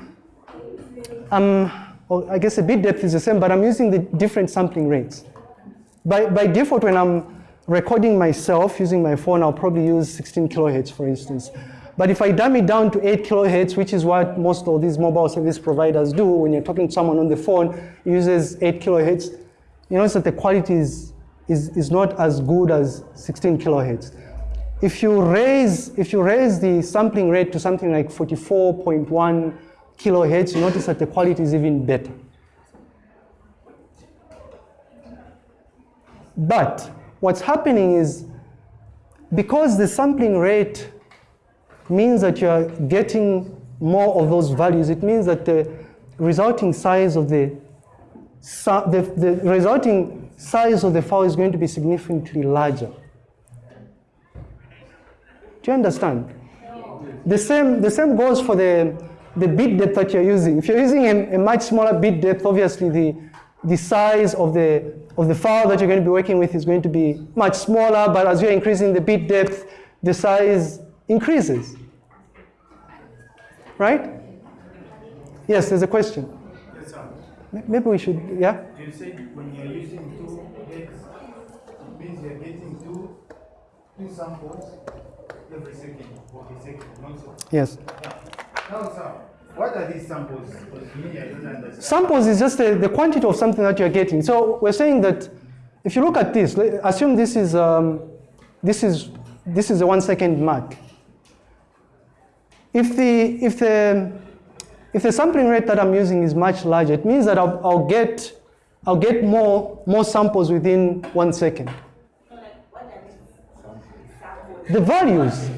um, well, I guess the bit depth is the same, but I'm using the different sampling rates. By, by default, when I'm recording myself using my phone, I'll probably use 16 kilohertz, for instance. But if I dumb it down to 8 kilohertz, which is what most of these mobile service providers do, when you're talking to someone on the phone, uses 8 kilohertz, you notice that the quality is, is, is not as good as 16 kilohertz. If you raise, if you raise the sampling rate to something like 44.1 kilohertz, you notice that the quality is even better. But what's happening is because the sampling rate means that you're getting more of those values, it means that the resulting size of the, the, the resulting size of the file is going to be significantly larger. Do you understand? The same, the same goes for the, the bit depth that you're using. If you're using a, a much smaller bit depth, obviously the, the size of the, of the file that you're going to be working with is going to be much smaller, but as you're increasing the bit depth, the size increases. Right? Yes, there's a question. Yes, sir. M- Maybe we should, yeah? You said when you're using two hertz, it means you're getting two, two samples every second, or a second, not so. Yes. Now, sir, what are these samples? Because me, I don't understand. Samples is just the, the quantity of something that you're getting. So we're saying that if you look at this, assume this is, um, this is, this is a one second mark. If the, if the, if the sampling rate that I'm using is much larger, it means that I'll, I'll get, I'll get more, more samples within one second. The values,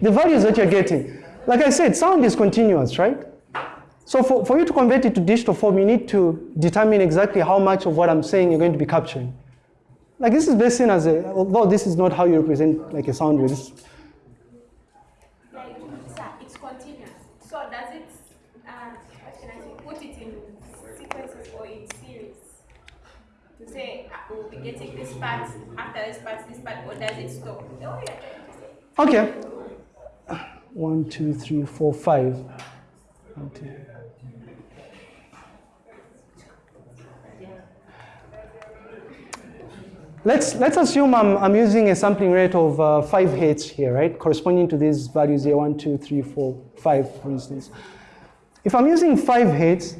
the values that you're getting. Like I said, sound is continuous, right? So for, for you to convert it to digital form, you need to determine exactly how much of what I'm saying you're going to be capturing. Like this is seen as a, although this is not how you represent like a sound wave. This- Like, sir, it's continuous. So does it, uh, what can I say, put it in sequences or in series? To say, uh, we'll be getting this part, after this part, this part, or does it stop? Okay. One, two, three, four, five. One, two. Let's, let's assume I'm, I'm using a sampling rate of uh, 5 hertz here, right? Corresponding to these values here, 1, 2, 3, 4, 5, for instance. If I'm using 5 hertz,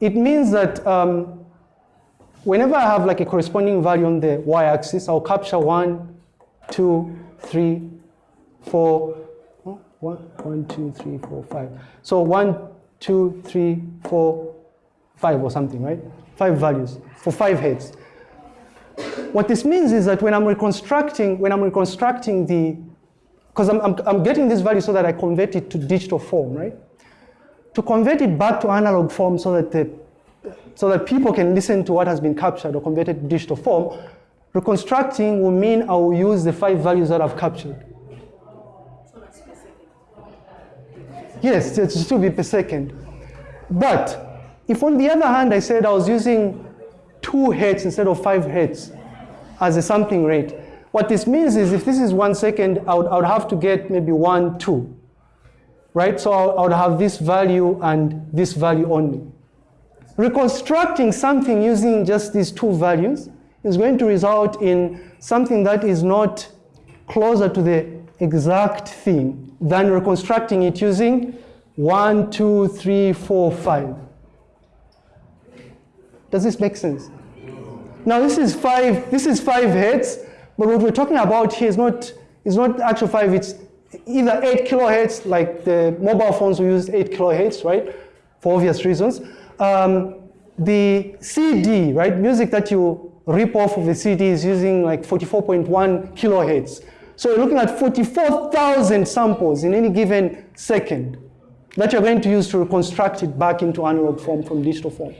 it means that um, whenever I have like a corresponding value on the y-axis, I'll capture 1, 2, 3, 4, oh, one, one, two, three, four, five. So 1, 2, 3, 4, 5 or something, right? 5 values for 5 hertz. What this means is that when I'm reconstructing, when I'm reconstructing the, because I'm, I'm, I'm getting this value so that I convert it to digital form, right? To convert it back to analog form so that the, so that people can listen to what has been captured or converted to digital form, reconstructing will mean I will use the five values that I've captured. Yes, it should still be per second. But if on the other hand I said I was using two hertz instead of five hertz as a sampling rate, what this means is if this is one second, I would, I would have to get maybe one, two, right? So I would have this value and this value only. Reconstructing something using just these two values is going to result in something that is not closer to the exact thing than reconstructing it using one, two, three, four, five. Does this make sense? Now this is five, this is five hertz, but what we're talking about here is not, is not actual five, it's either eight kilohertz, like the mobile phones we use eight kilohertz, right? For obvious reasons. Um, the CD, right? Music that you rip off of the CD is using like 44.1 kilohertz. So you're looking at 44,000 samples in any given second that you're going to use to reconstruct it back into analog form from digital form.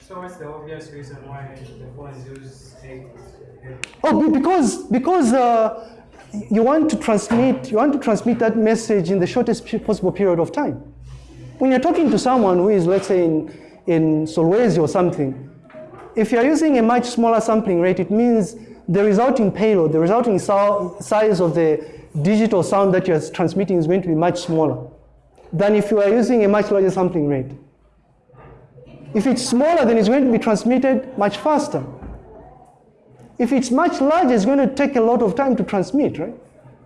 So what's the obvious reason why the phones use eight? Oh, because because uh, you want to transmit you want to transmit that message in the shortest possible period of time. When you're talking to someone who is, let's say, in in Solwezi or something, if you're using a much smaller sampling rate, it means the resulting payload, the resulting size of the digital sound that you're transmitting is going to be much smaller than if you are using a much larger sampling rate. If it's smaller, then it's going to be transmitted much faster. If it's much larger, it's going to take a lot of time to transmit, right?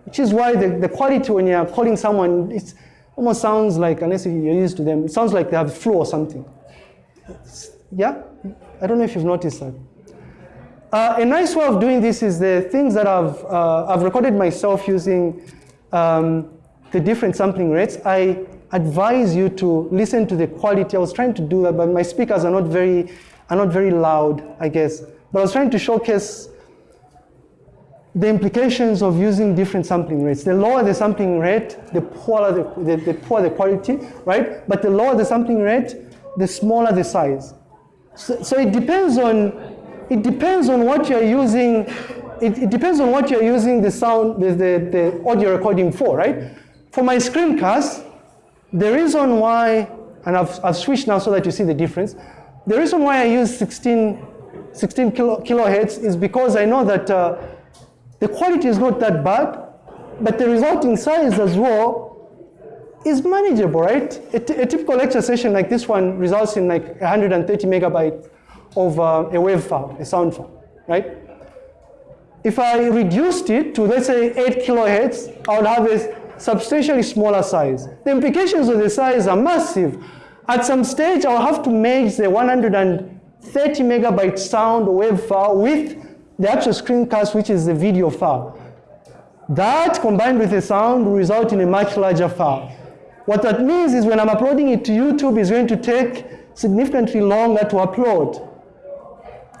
Which is why the, the quality when you're calling someone, it almost sounds like, unless you're used to them, it sounds like they have flu or something. Yeah? I don't know if you've noticed that. Uh, a nice way of doing this is the things that I've, uh, I've recorded myself using um, the different sampling rates. I advise you to listen to the quality. I was trying to do that, but my speakers are not very, are not very loud, I guess. But I was trying to showcase the implications of using different sampling rates. The lower the sampling rate, the poorer the, the, the poorer the quality, right? But the lower the sampling rate, the smaller the size. So, so it depends on it depends on what you're using. It, it depends on what you're using the sound, the, the, the audio recording for, right? For my screencast, the reason why, and I've, I've switched now so that you see the difference. The reason why I use 16, 16 kilo, kilohertz is because I know that uh, the quality is not that bad, but the resulting size as well is manageable, right? A typical lecture session like this one results in like 130 megabytes of uh, a wave file, a sound file, right? If I reduced it to, let's say, 8 kilohertz, I would have a substantially smaller size. The implications of the size are massive. At some stage, I'll have to merge the 130 megabyte sound wave file with the actual screencast, which is the video file. That combined with the sound will result in a much larger file. What that means is when I'm uploading it to YouTube, it's going to take significantly longer to upload.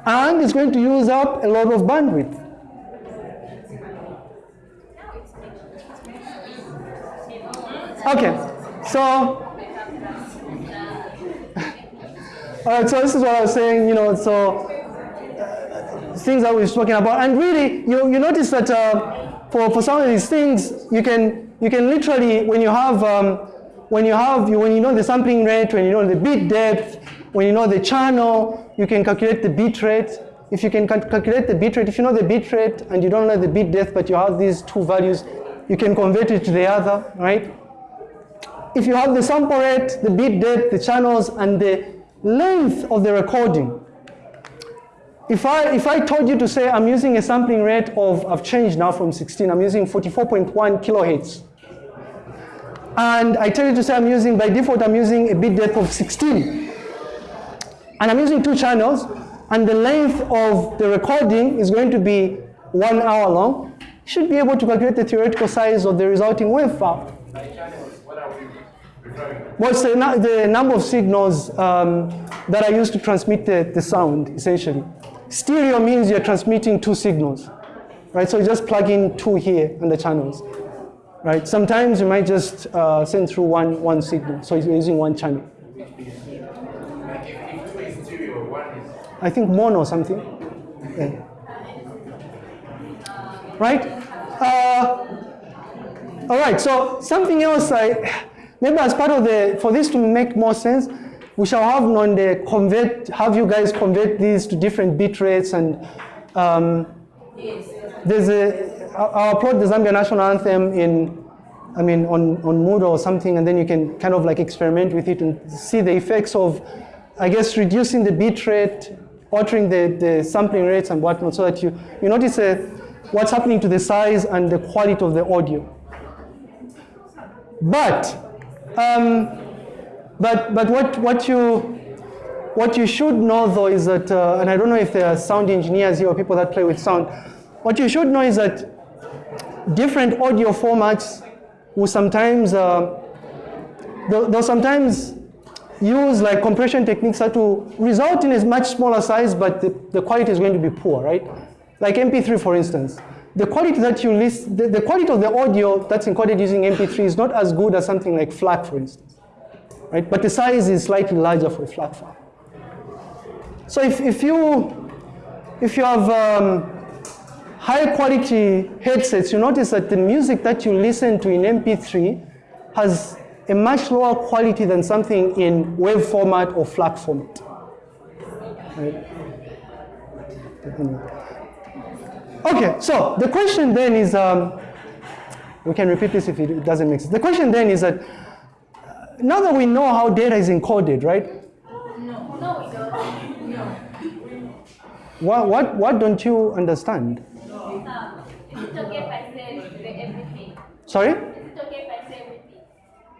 And it's going to use up a lot of bandwidth. Okay, so *laughs* all right, so this is what I was saying, you know, so things that we've spoken about. And really, you, you notice that uh, for, for some of these things, you can, you can literally, when you have, um, when you have, when you know the sampling rate, when you know the bit depth, when you know the channel, you can calculate the bit rate. If you can cal- calculate the bit rate, if you know the bit rate and you don't know the bit depth, but you have these two values, you can convert it to the other, right? If you have the sample rate, the bit depth, the channels, and the length of the recording, if I, if I told you to say I'm using a sampling rate of, I've changed now from 16, I'm using 44.1 kilohertz. And I tell you to say I'm using, by default, I'm using a bit depth of 16. And I'm using two channels, and the length of the recording is going to be one hour long. You should be able to calculate the theoretical size of the resulting wave file. What's the, the number of signals um, that are used to transmit the, the sound, essentially? Stereo means you're transmitting two signals, right? So you just plug in two here on the channels, right? Sometimes you might just uh, send through one, one signal, so you're using one channel. I think mono something. Yeah. Right? Uh, all right, so something else I, maybe as part of the, for this to make more sense, we shall have on convert, have you guys convert these to different bit rates and um, there's a, I'll upload the Zambia national anthem in, I mean, on, on Moodle or something, and then you can kind of like experiment with it and see the effects of, I guess, reducing the bit rate, altering the, the sampling rates and whatnot, so that you, you notice uh, what's happening to the size and the quality of the audio. But, um, but, but what, what, you, what you should know though is that, uh, and I don't know if there are sound engineers here or people that play with sound, what you should know is that different audio formats will sometimes, uh, they'll, they'll sometimes use like compression techniques that will result in a much smaller size, but the, the quality is going to be poor, right? Like MP3, for instance. The quality that you list, the, the quality of the audio that's encoded using MP3 is not as good as something like FLAC, for instance, right? But the size is slightly larger for a FLAC file. So if, if you if you have um, high quality headsets, you notice that the music that you listen to in MP3 has a much lower quality than something in wave format or FLAC format. Right? Okay, so the question then is, um, we can repeat this if it doesn't make sense. The question then is that now that we know how data is encoded, right? No, no, we don't. No. What, what, what don't you understand? Um, is it okay if I say everything? Sorry? Is it okay if I say everything?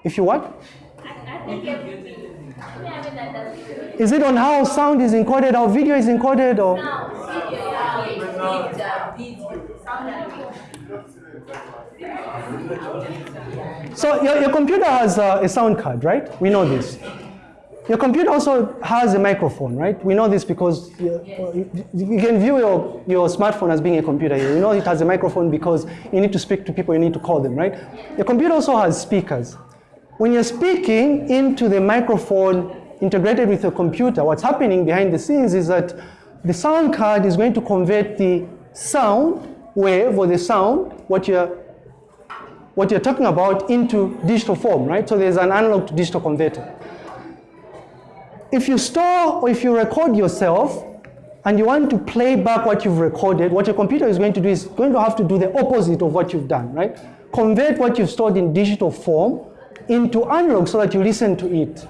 If you what? I, I think everything. Is it on how sound is encoded, how video is encoded, or? Now, video, yeah. video, sound video. So your, your computer has a, a sound card, right? We know this. Your computer also has a microphone, right? We know this because you, you- can view your, your smartphone as being a computer. You know it has a microphone because you need to speak to people, you need to call them, right? Your computer also has speakers. When you're speaking into the microphone integrated with your computer, what's happening behind the scenes is that the sound card is going to convert the sound wave or the sound, what you're what you're talking about into digital form, right? So there's an analog to digital converter. If you store or if you record yourself and you want to play back what you've recorded, what your computer is going to do is going to have to do the opposite of what you've done, right? convert what you've stored in digital form into analog so that you listen to it.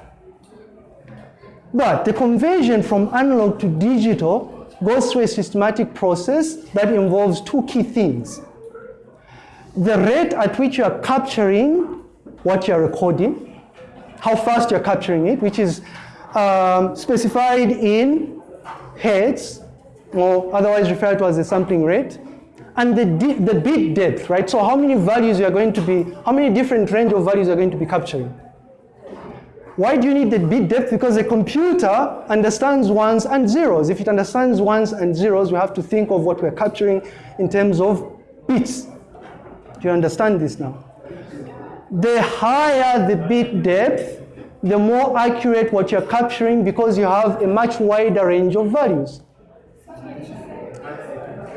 But the conversion from analog to digital goes through a systematic process that involves two key things. The rate at which you are capturing what you are recording, how fast you're capturing it, which is um, specified in hertz, or otherwise referred to as the sampling rate, and the, the bit depth, right? So how many values you are going to be, how many different range of values you are going to be capturing. Why do you need the bit depth? Because the computer understands ones and zeros. If it understands ones and zeros, we have to think of what we're capturing in terms of bits. Do you understand this now? The higher the bit depth, the more accurate what you're capturing because you have a much wider range of values.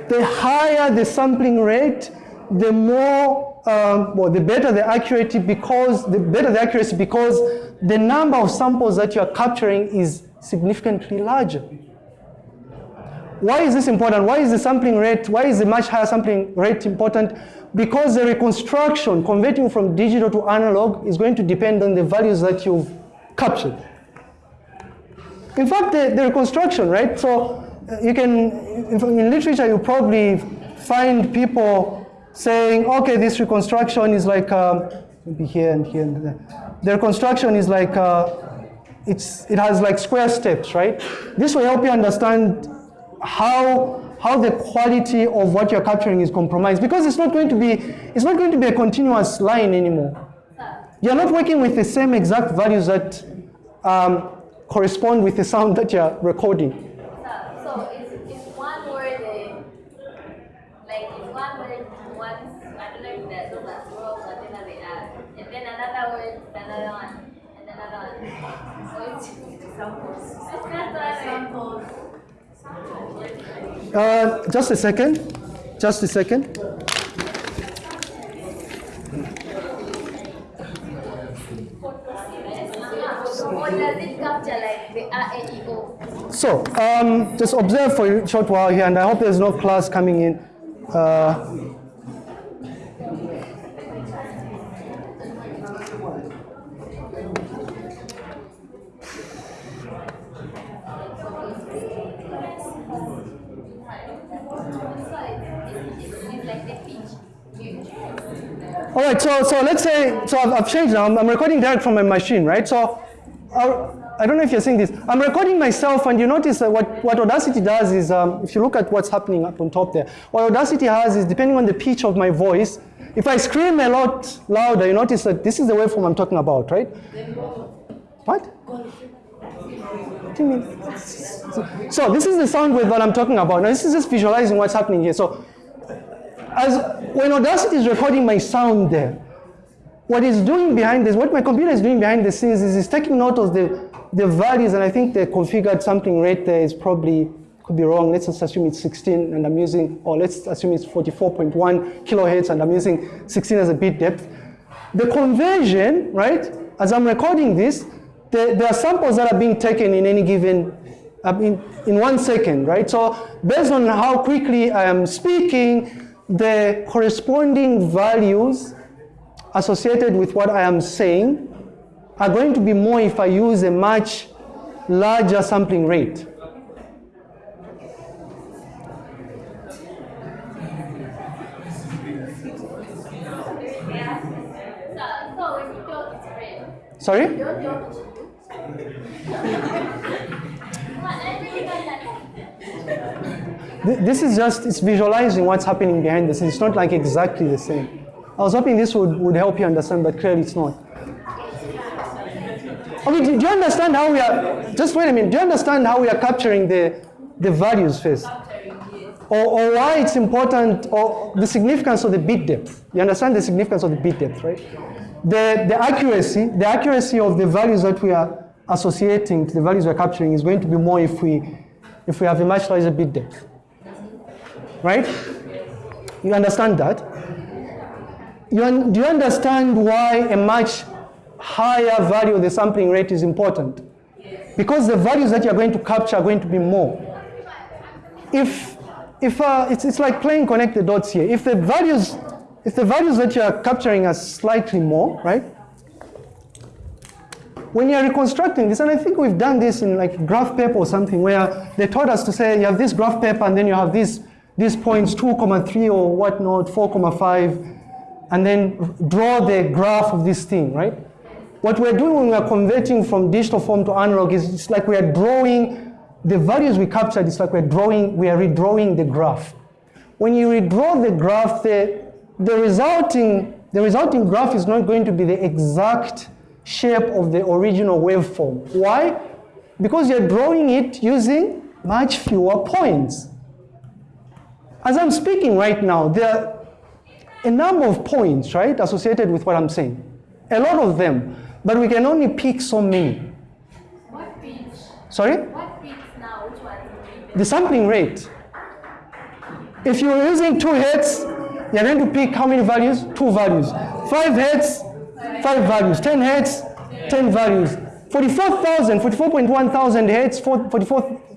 The higher the sampling rate, the more, um, well, the better the accuracy because the better the accuracy because the number of samples that you are capturing is significantly larger. Why is this important? Why is the sampling rate, why is the much higher sampling rate important? Because the reconstruction, converting from digital to analog, is going to depend on the values that you've captured. In fact, the, the reconstruction, right? So uh, you can, in, literature, you probably find people saying, okay, this reconstruction is like, um, maybe here and here and there. The reconstruction is like, uh, it's, it has like square steps, right? This will help you understand how, how the quality of what you're capturing is compromised because it's not going to be, it's not going to be a continuous line anymore. You're not working with the same exact values that um, correspond with the sound that you're recording. So, so is, is one word uh, like is one word once I don't know if that those are plural but then they add and then another word another one and another one. So it's Examples. it's not that Examples. Uh, just a second. Just a second. So, um, just observe for a short while here, and I hope there's no class coming in. Uh, all right, so, so let's say, so I've, I've changed now. I'm, I'm recording direct from my machine, right? So, uh, I don't know if you're seeing this. I'm recording myself, and you notice that what, what Audacity does is, um, if you look at what's happening up on top there, what Audacity has is, depending on the pitch of my voice, if I scream a lot louder, you notice that this is the waveform I'm talking about, right? What? What do you mean? So, so this is the sound wave that I'm talking about. Now this is just visualizing what's happening here. So as when Audacity is recording my sound there, what it's doing behind this, what my computer is doing behind the scenes is it's taking note of the, the values, and I think the configured sampling rate there is probably, could be wrong. Let's just assume it's 16 and I'm using, or let's assume it's 44.1 kilohertz and I'm using 16 as a bit depth. The conversion, right, as I'm recording this, there, there are samples that are being taken in any given, uh, in, in one second, right? So based on how quickly I am speaking, the corresponding values associated with what I am saying are going to be more if I use a much larger sampling rate. So, so when you talk, it's red. Sorry? *laughs* Don't talk. Come on, everybody got that. Th- This is just, it's visualizing what's happening behind the scenes. It's not like exactly the same. I was hoping this would, would help you understand, but clearly it's not. Okay, do, do you understand how we are, just wait a minute, do you understand how we are capturing the, the values first? Or, or why it's important, or the significance of the bit depth. You understand the significance of the bit depth, right? The, the accuracy, the accuracy of the values that we are associating to the values we're capturing is going to be more if we, if we have a much larger bit depth. Right? You understand that? You un- do you understand why a much higher value of the sampling rate is important? Because the values that you're going to capture are going to be more. If, if uh, it's, it's like playing connect the dots here. If the values if the values that you are capturing are slightly more, right? When you're reconstructing this, and I think we've done this in like graph paper or something, where they taught us to say you have this graph paper and then you have these these points 2,3 or whatnot, 4,5, and then draw the graph of this thing, right? What we're doing when we're converting from digital form to analog is it's like we're drawing the values we captured, it's like we're drawing, we are redrawing the graph. When you redraw the graph, the, the, resulting, the resulting graph is not going to be the exact shape of the original waveform. Why? Because you're drawing it using much fewer points. As I'm speaking right now, there are a number of points, right, associated with what I'm saying. A lot of them, but we can only pick so many. What pitch? Sorry? What pitch now? Which one? The sampling rate. If you're using two hertz, you're going to pick how many values? Two values. Five hertz, five values. Ten hertz, ten values. 44,000, 44.1 thousand hertz, 44,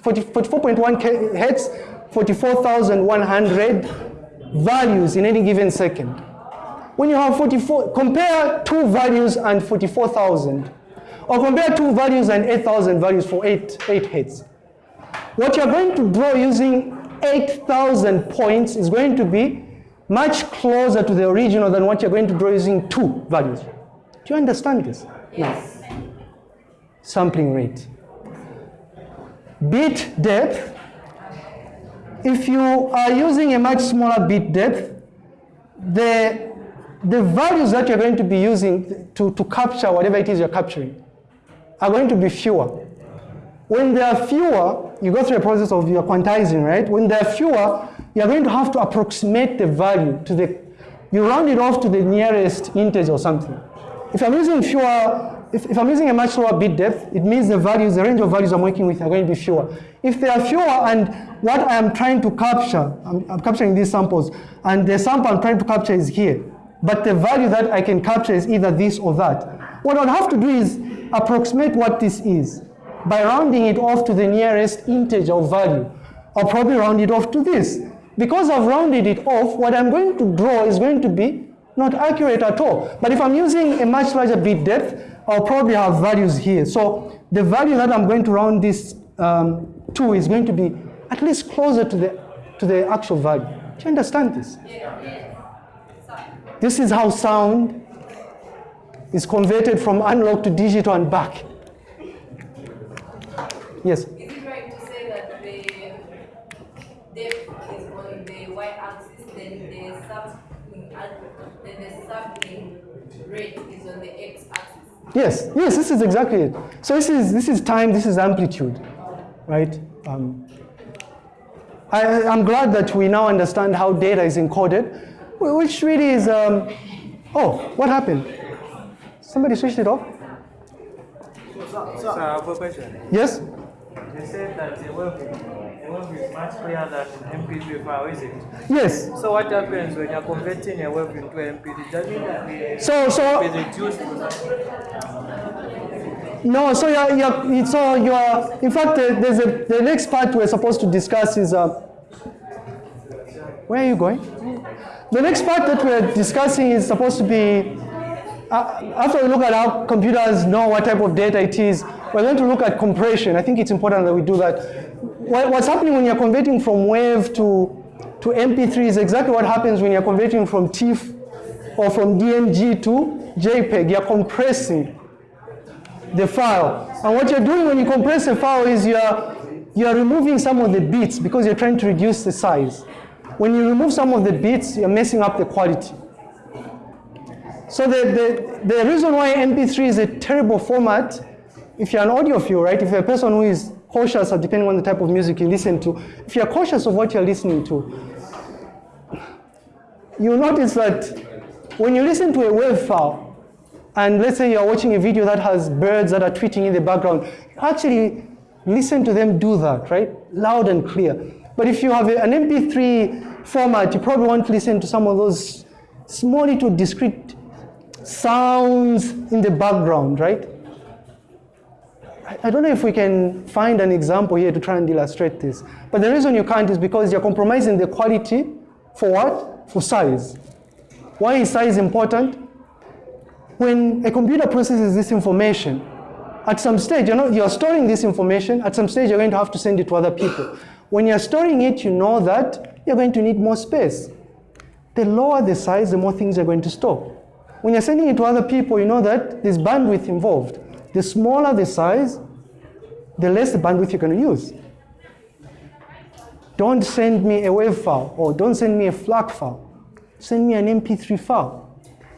40, 44.1 hertz, 44,100 values in any given second. When you have 44, compare two values and 44,000, or compare two values and 8,000 values for 8, 8 hertz. What you're going to draw using 8,000 points is going to be much closer to the original than what you're going to draw using two values. Do you understand this? Yes. Sampling rate. Bit depth. If you are using a much smaller bit depth, the, the values that you're going to be using to, to capture whatever it is you're capturing are going to be fewer. When there are fewer, you go through a process of your quantizing, right? When there are fewer, you're going to have to approximate the value to the, you round it off to the nearest integer or something. If I'm using fewer, if, if I'm using a much lower bit depth, it means the values, the range of values I'm working with are going to be fewer. If they are fewer and what I am trying to capture, I'm, I'm capturing these samples, and the sample I'm trying to capture is here, but the value that I can capture is either this or that. What I'll have to do is approximate what this is by rounding it off to the nearest integer or value. I'll probably round it off to this. Because I've rounded it off, what I'm going to draw is going to be not accurate at all. But if I'm using a much larger bit depth, I'll probably have values here. So the value that I'm going to round this um, to is going to be at least closer to the, to the actual value. Do you understand this? This is how sound is converted from analog to digital and back. Yes? Is it right to say that the depth is on the y-axis, then the sampling, then the sampling rate is on the x-axis? Yes, yes, this is exactly it. So this is, this is time, this is amplitude, right? Um, I, I'm glad that we now understand how data is encoded, which really is, um, oh, what happened? Somebody switched it off? So I have a question. Yes? You said that wave, a wave much clearer than an MP3 file, is it? Yes. So what happens when you're converting a wave into an MP3? Does it So, so, be reduced no, so you're, you're, so you're, in fact, there's a, the next part we're supposed to discuss is, uh, where are you going? The next part that we're discussing is supposed to be, uh, after we look at how computers know what type of data it is, we're going to look at compression. I think it's important that we do that. What's happening when you're converting from WAV to, to MP3 is exactly what happens when you're converting from TIFF or from DMG to JPEG. You're compressing the file. And what you're doing when you compress a file is you're, you're removing some of the bits because you're trying to reduce the size. When you remove some of the bits, you're messing up the quality. So the, the, the reason why MP3 is a terrible format, if you're an audiophile, right, if you're a person who is cautious, depending on the type of music you listen to, if you're cautious of what you're listening to, you'll notice that when you listen to a WAV file, and let's say you're watching a video that has birds that are tweeting in the background, actually listen to them do that, right? Loud and clear. But if you have an MP3 format, you probably want to listen to some of those small little discrete sounds in the background, right? I- don't know if we can find an example here to try and illustrate this. But the reason you can't is because you're compromising the quality for what? For size. Why is size important? When a computer processes this information, at some stage, you know, you're storing this information, at some stage you're going to have to send it to other people. When you're storing it, you know that you're going to need more space. The lower the size, the more things you're going to store. When you're sending it to other people, you know that there's bandwidth involved. The smaller the size, the less the bandwidth you're going to use. Don't send me a WAV file or don't send me a FLAC file. Send me an MP3 file.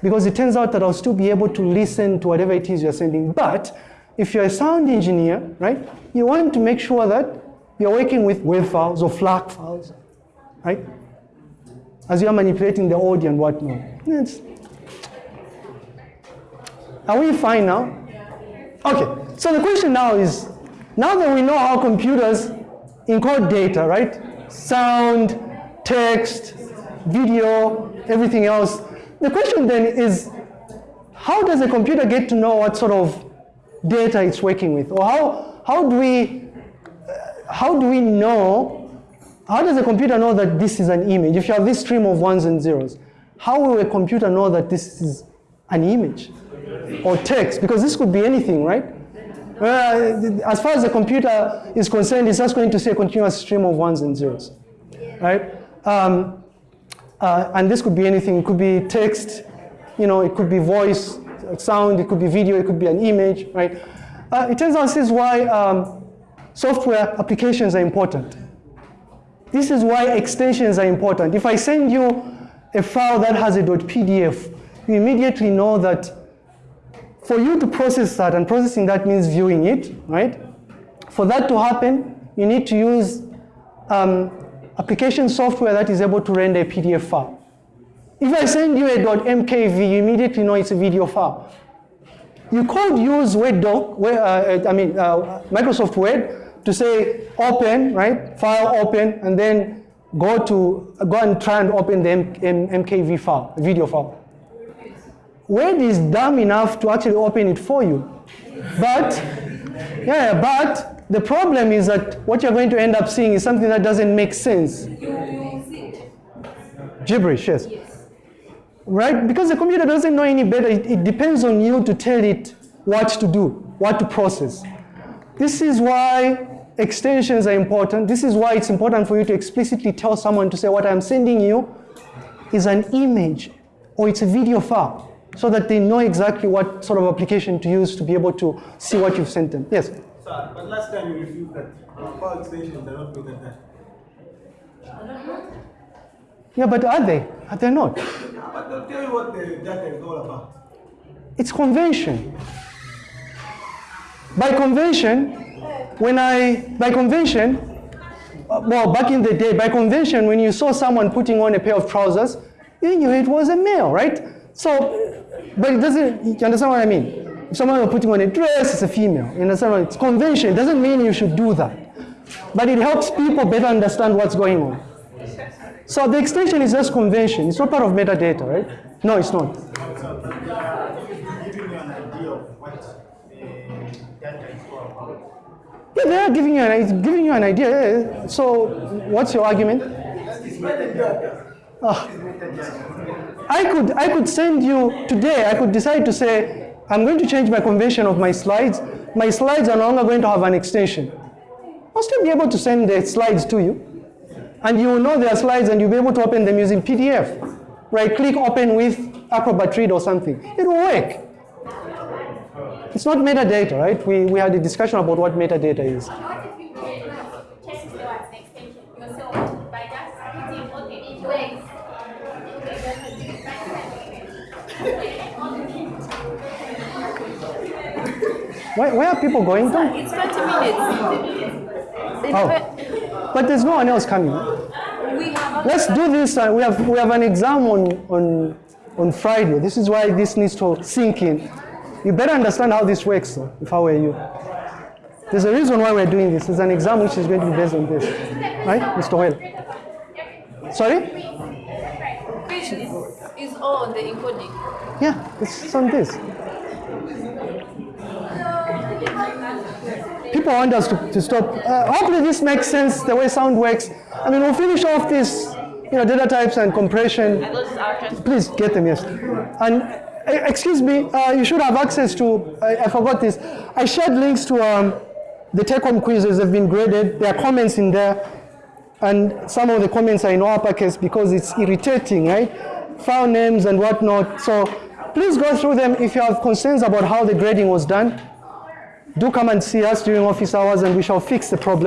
Because it turns out that I'll still be able to listen to whatever it is you're sending. But if you're a sound engineer, right, you want to make sure that you're working with WAV files or FLAC files, right? As you're manipulating the audio and whatnot. It's, are we fine now? Okay, so the question now is, now that we know how computers encode data, right? Sound, text, video, everything else. The question then is, how does a computer get to know what sort of data it's working with? Or how, how do we, uh, how do we know, how does a computer know that this is an image? If you have this stream of ones and zeros, how will a computer know that this is an image? Or text, because this could be anything, right? Uh, as far as the computer is concerned, it's just going to say a continuous stream of ones and zeros, right? Um, uh, and this could be anything. It could be text, you know, it could be voice, sound, it could be video, it could be an image, right? Uh, it turns out this is why um, software applications are important. This is why extensions are important. If I send you a file that has a .pdf, you immediately know that for you to process that, and processing that means viewing it, right? For that to happen, you need to use um, application software that is able to render a PDF file. If I send you a .mkv, you immediately know it's a video file. You could use Word doc, uh, I mean uh, Microsoft Word, to say open, right? File open, and then go to go and try and open the M M MKV file, video file. Word is dumb enough to actually open it for you. But, yeah, but the problem is that what you're going to end up seeing is something that doesn't make sense. Gibberish, yes. Yes. Right? Because the computer doesn't know any better. It, it depends on you to tell it what to do, what to process. This is why extensions are important. This is why it's important for you to explicitly tell someone to say, what I'm sending you is an image or it's a video file so that they know exactly what sort of application to use to be able to see what you've sent them. Yes? Sir, but last time you refused that file extensions are not good at that. Yeah, but are they? Are they not? But they'll tell you what the data is all about. It's convention. By convention, when I, by convention, uh, well, back in the day, by convention, when you saw someone putting on a pair of trousers, you knew it was a male, right? So, but it doesn't, you understand what I mean? If someone is putting on a dress, it's a female. You understand what It's convention. It doesn't mean you should do that. But it helps people better understand what's going on. So the extension is just convention. It's not part of metadata, right? No, it's not. Yeah, they are giving you an, it's giving you an idea. So what's your argument? I could, I could send you today, I could decide to say, I'm going to change my convention of my slides. My slides are no longer going to have an extension. I'll still be able to send the slides to you. And you will know their slides and you'll be able to open them using PDF. Right click open with Acrobat Read or something. It will work. It's not metadata, right? We, we had a discussion about what metadata is. Where, where are people going to? It's 20 minutes. Oh. But there's no one else coming. We have Let's do this. Uh, we have we have an exam on on on Friday. This is why this needs to sink in. You better understand how this works. Though, if I were you, there's a reason why we're doing this. There's an exam which is going to be based on this, right, Mr. Well? Sorry? Is all on the encoding. Yeah, it's on this. People want us to, to stop. Uh, hopefully this makes sense the way sound works. I mean, we'll finish off this you know, data types and compression. And those are just Please get them, yes. And eh, excuse me, uh, you should have access to, I, I forgot this. I shared links to um, the take home quizzes have been graded. There are comments in there. And some of the comments are in uppercase because it's irritating, right? File names and whatnot. So please go through them if you have concerns about how the grading was done. Do come and see us during office hours and we shall fix the problem.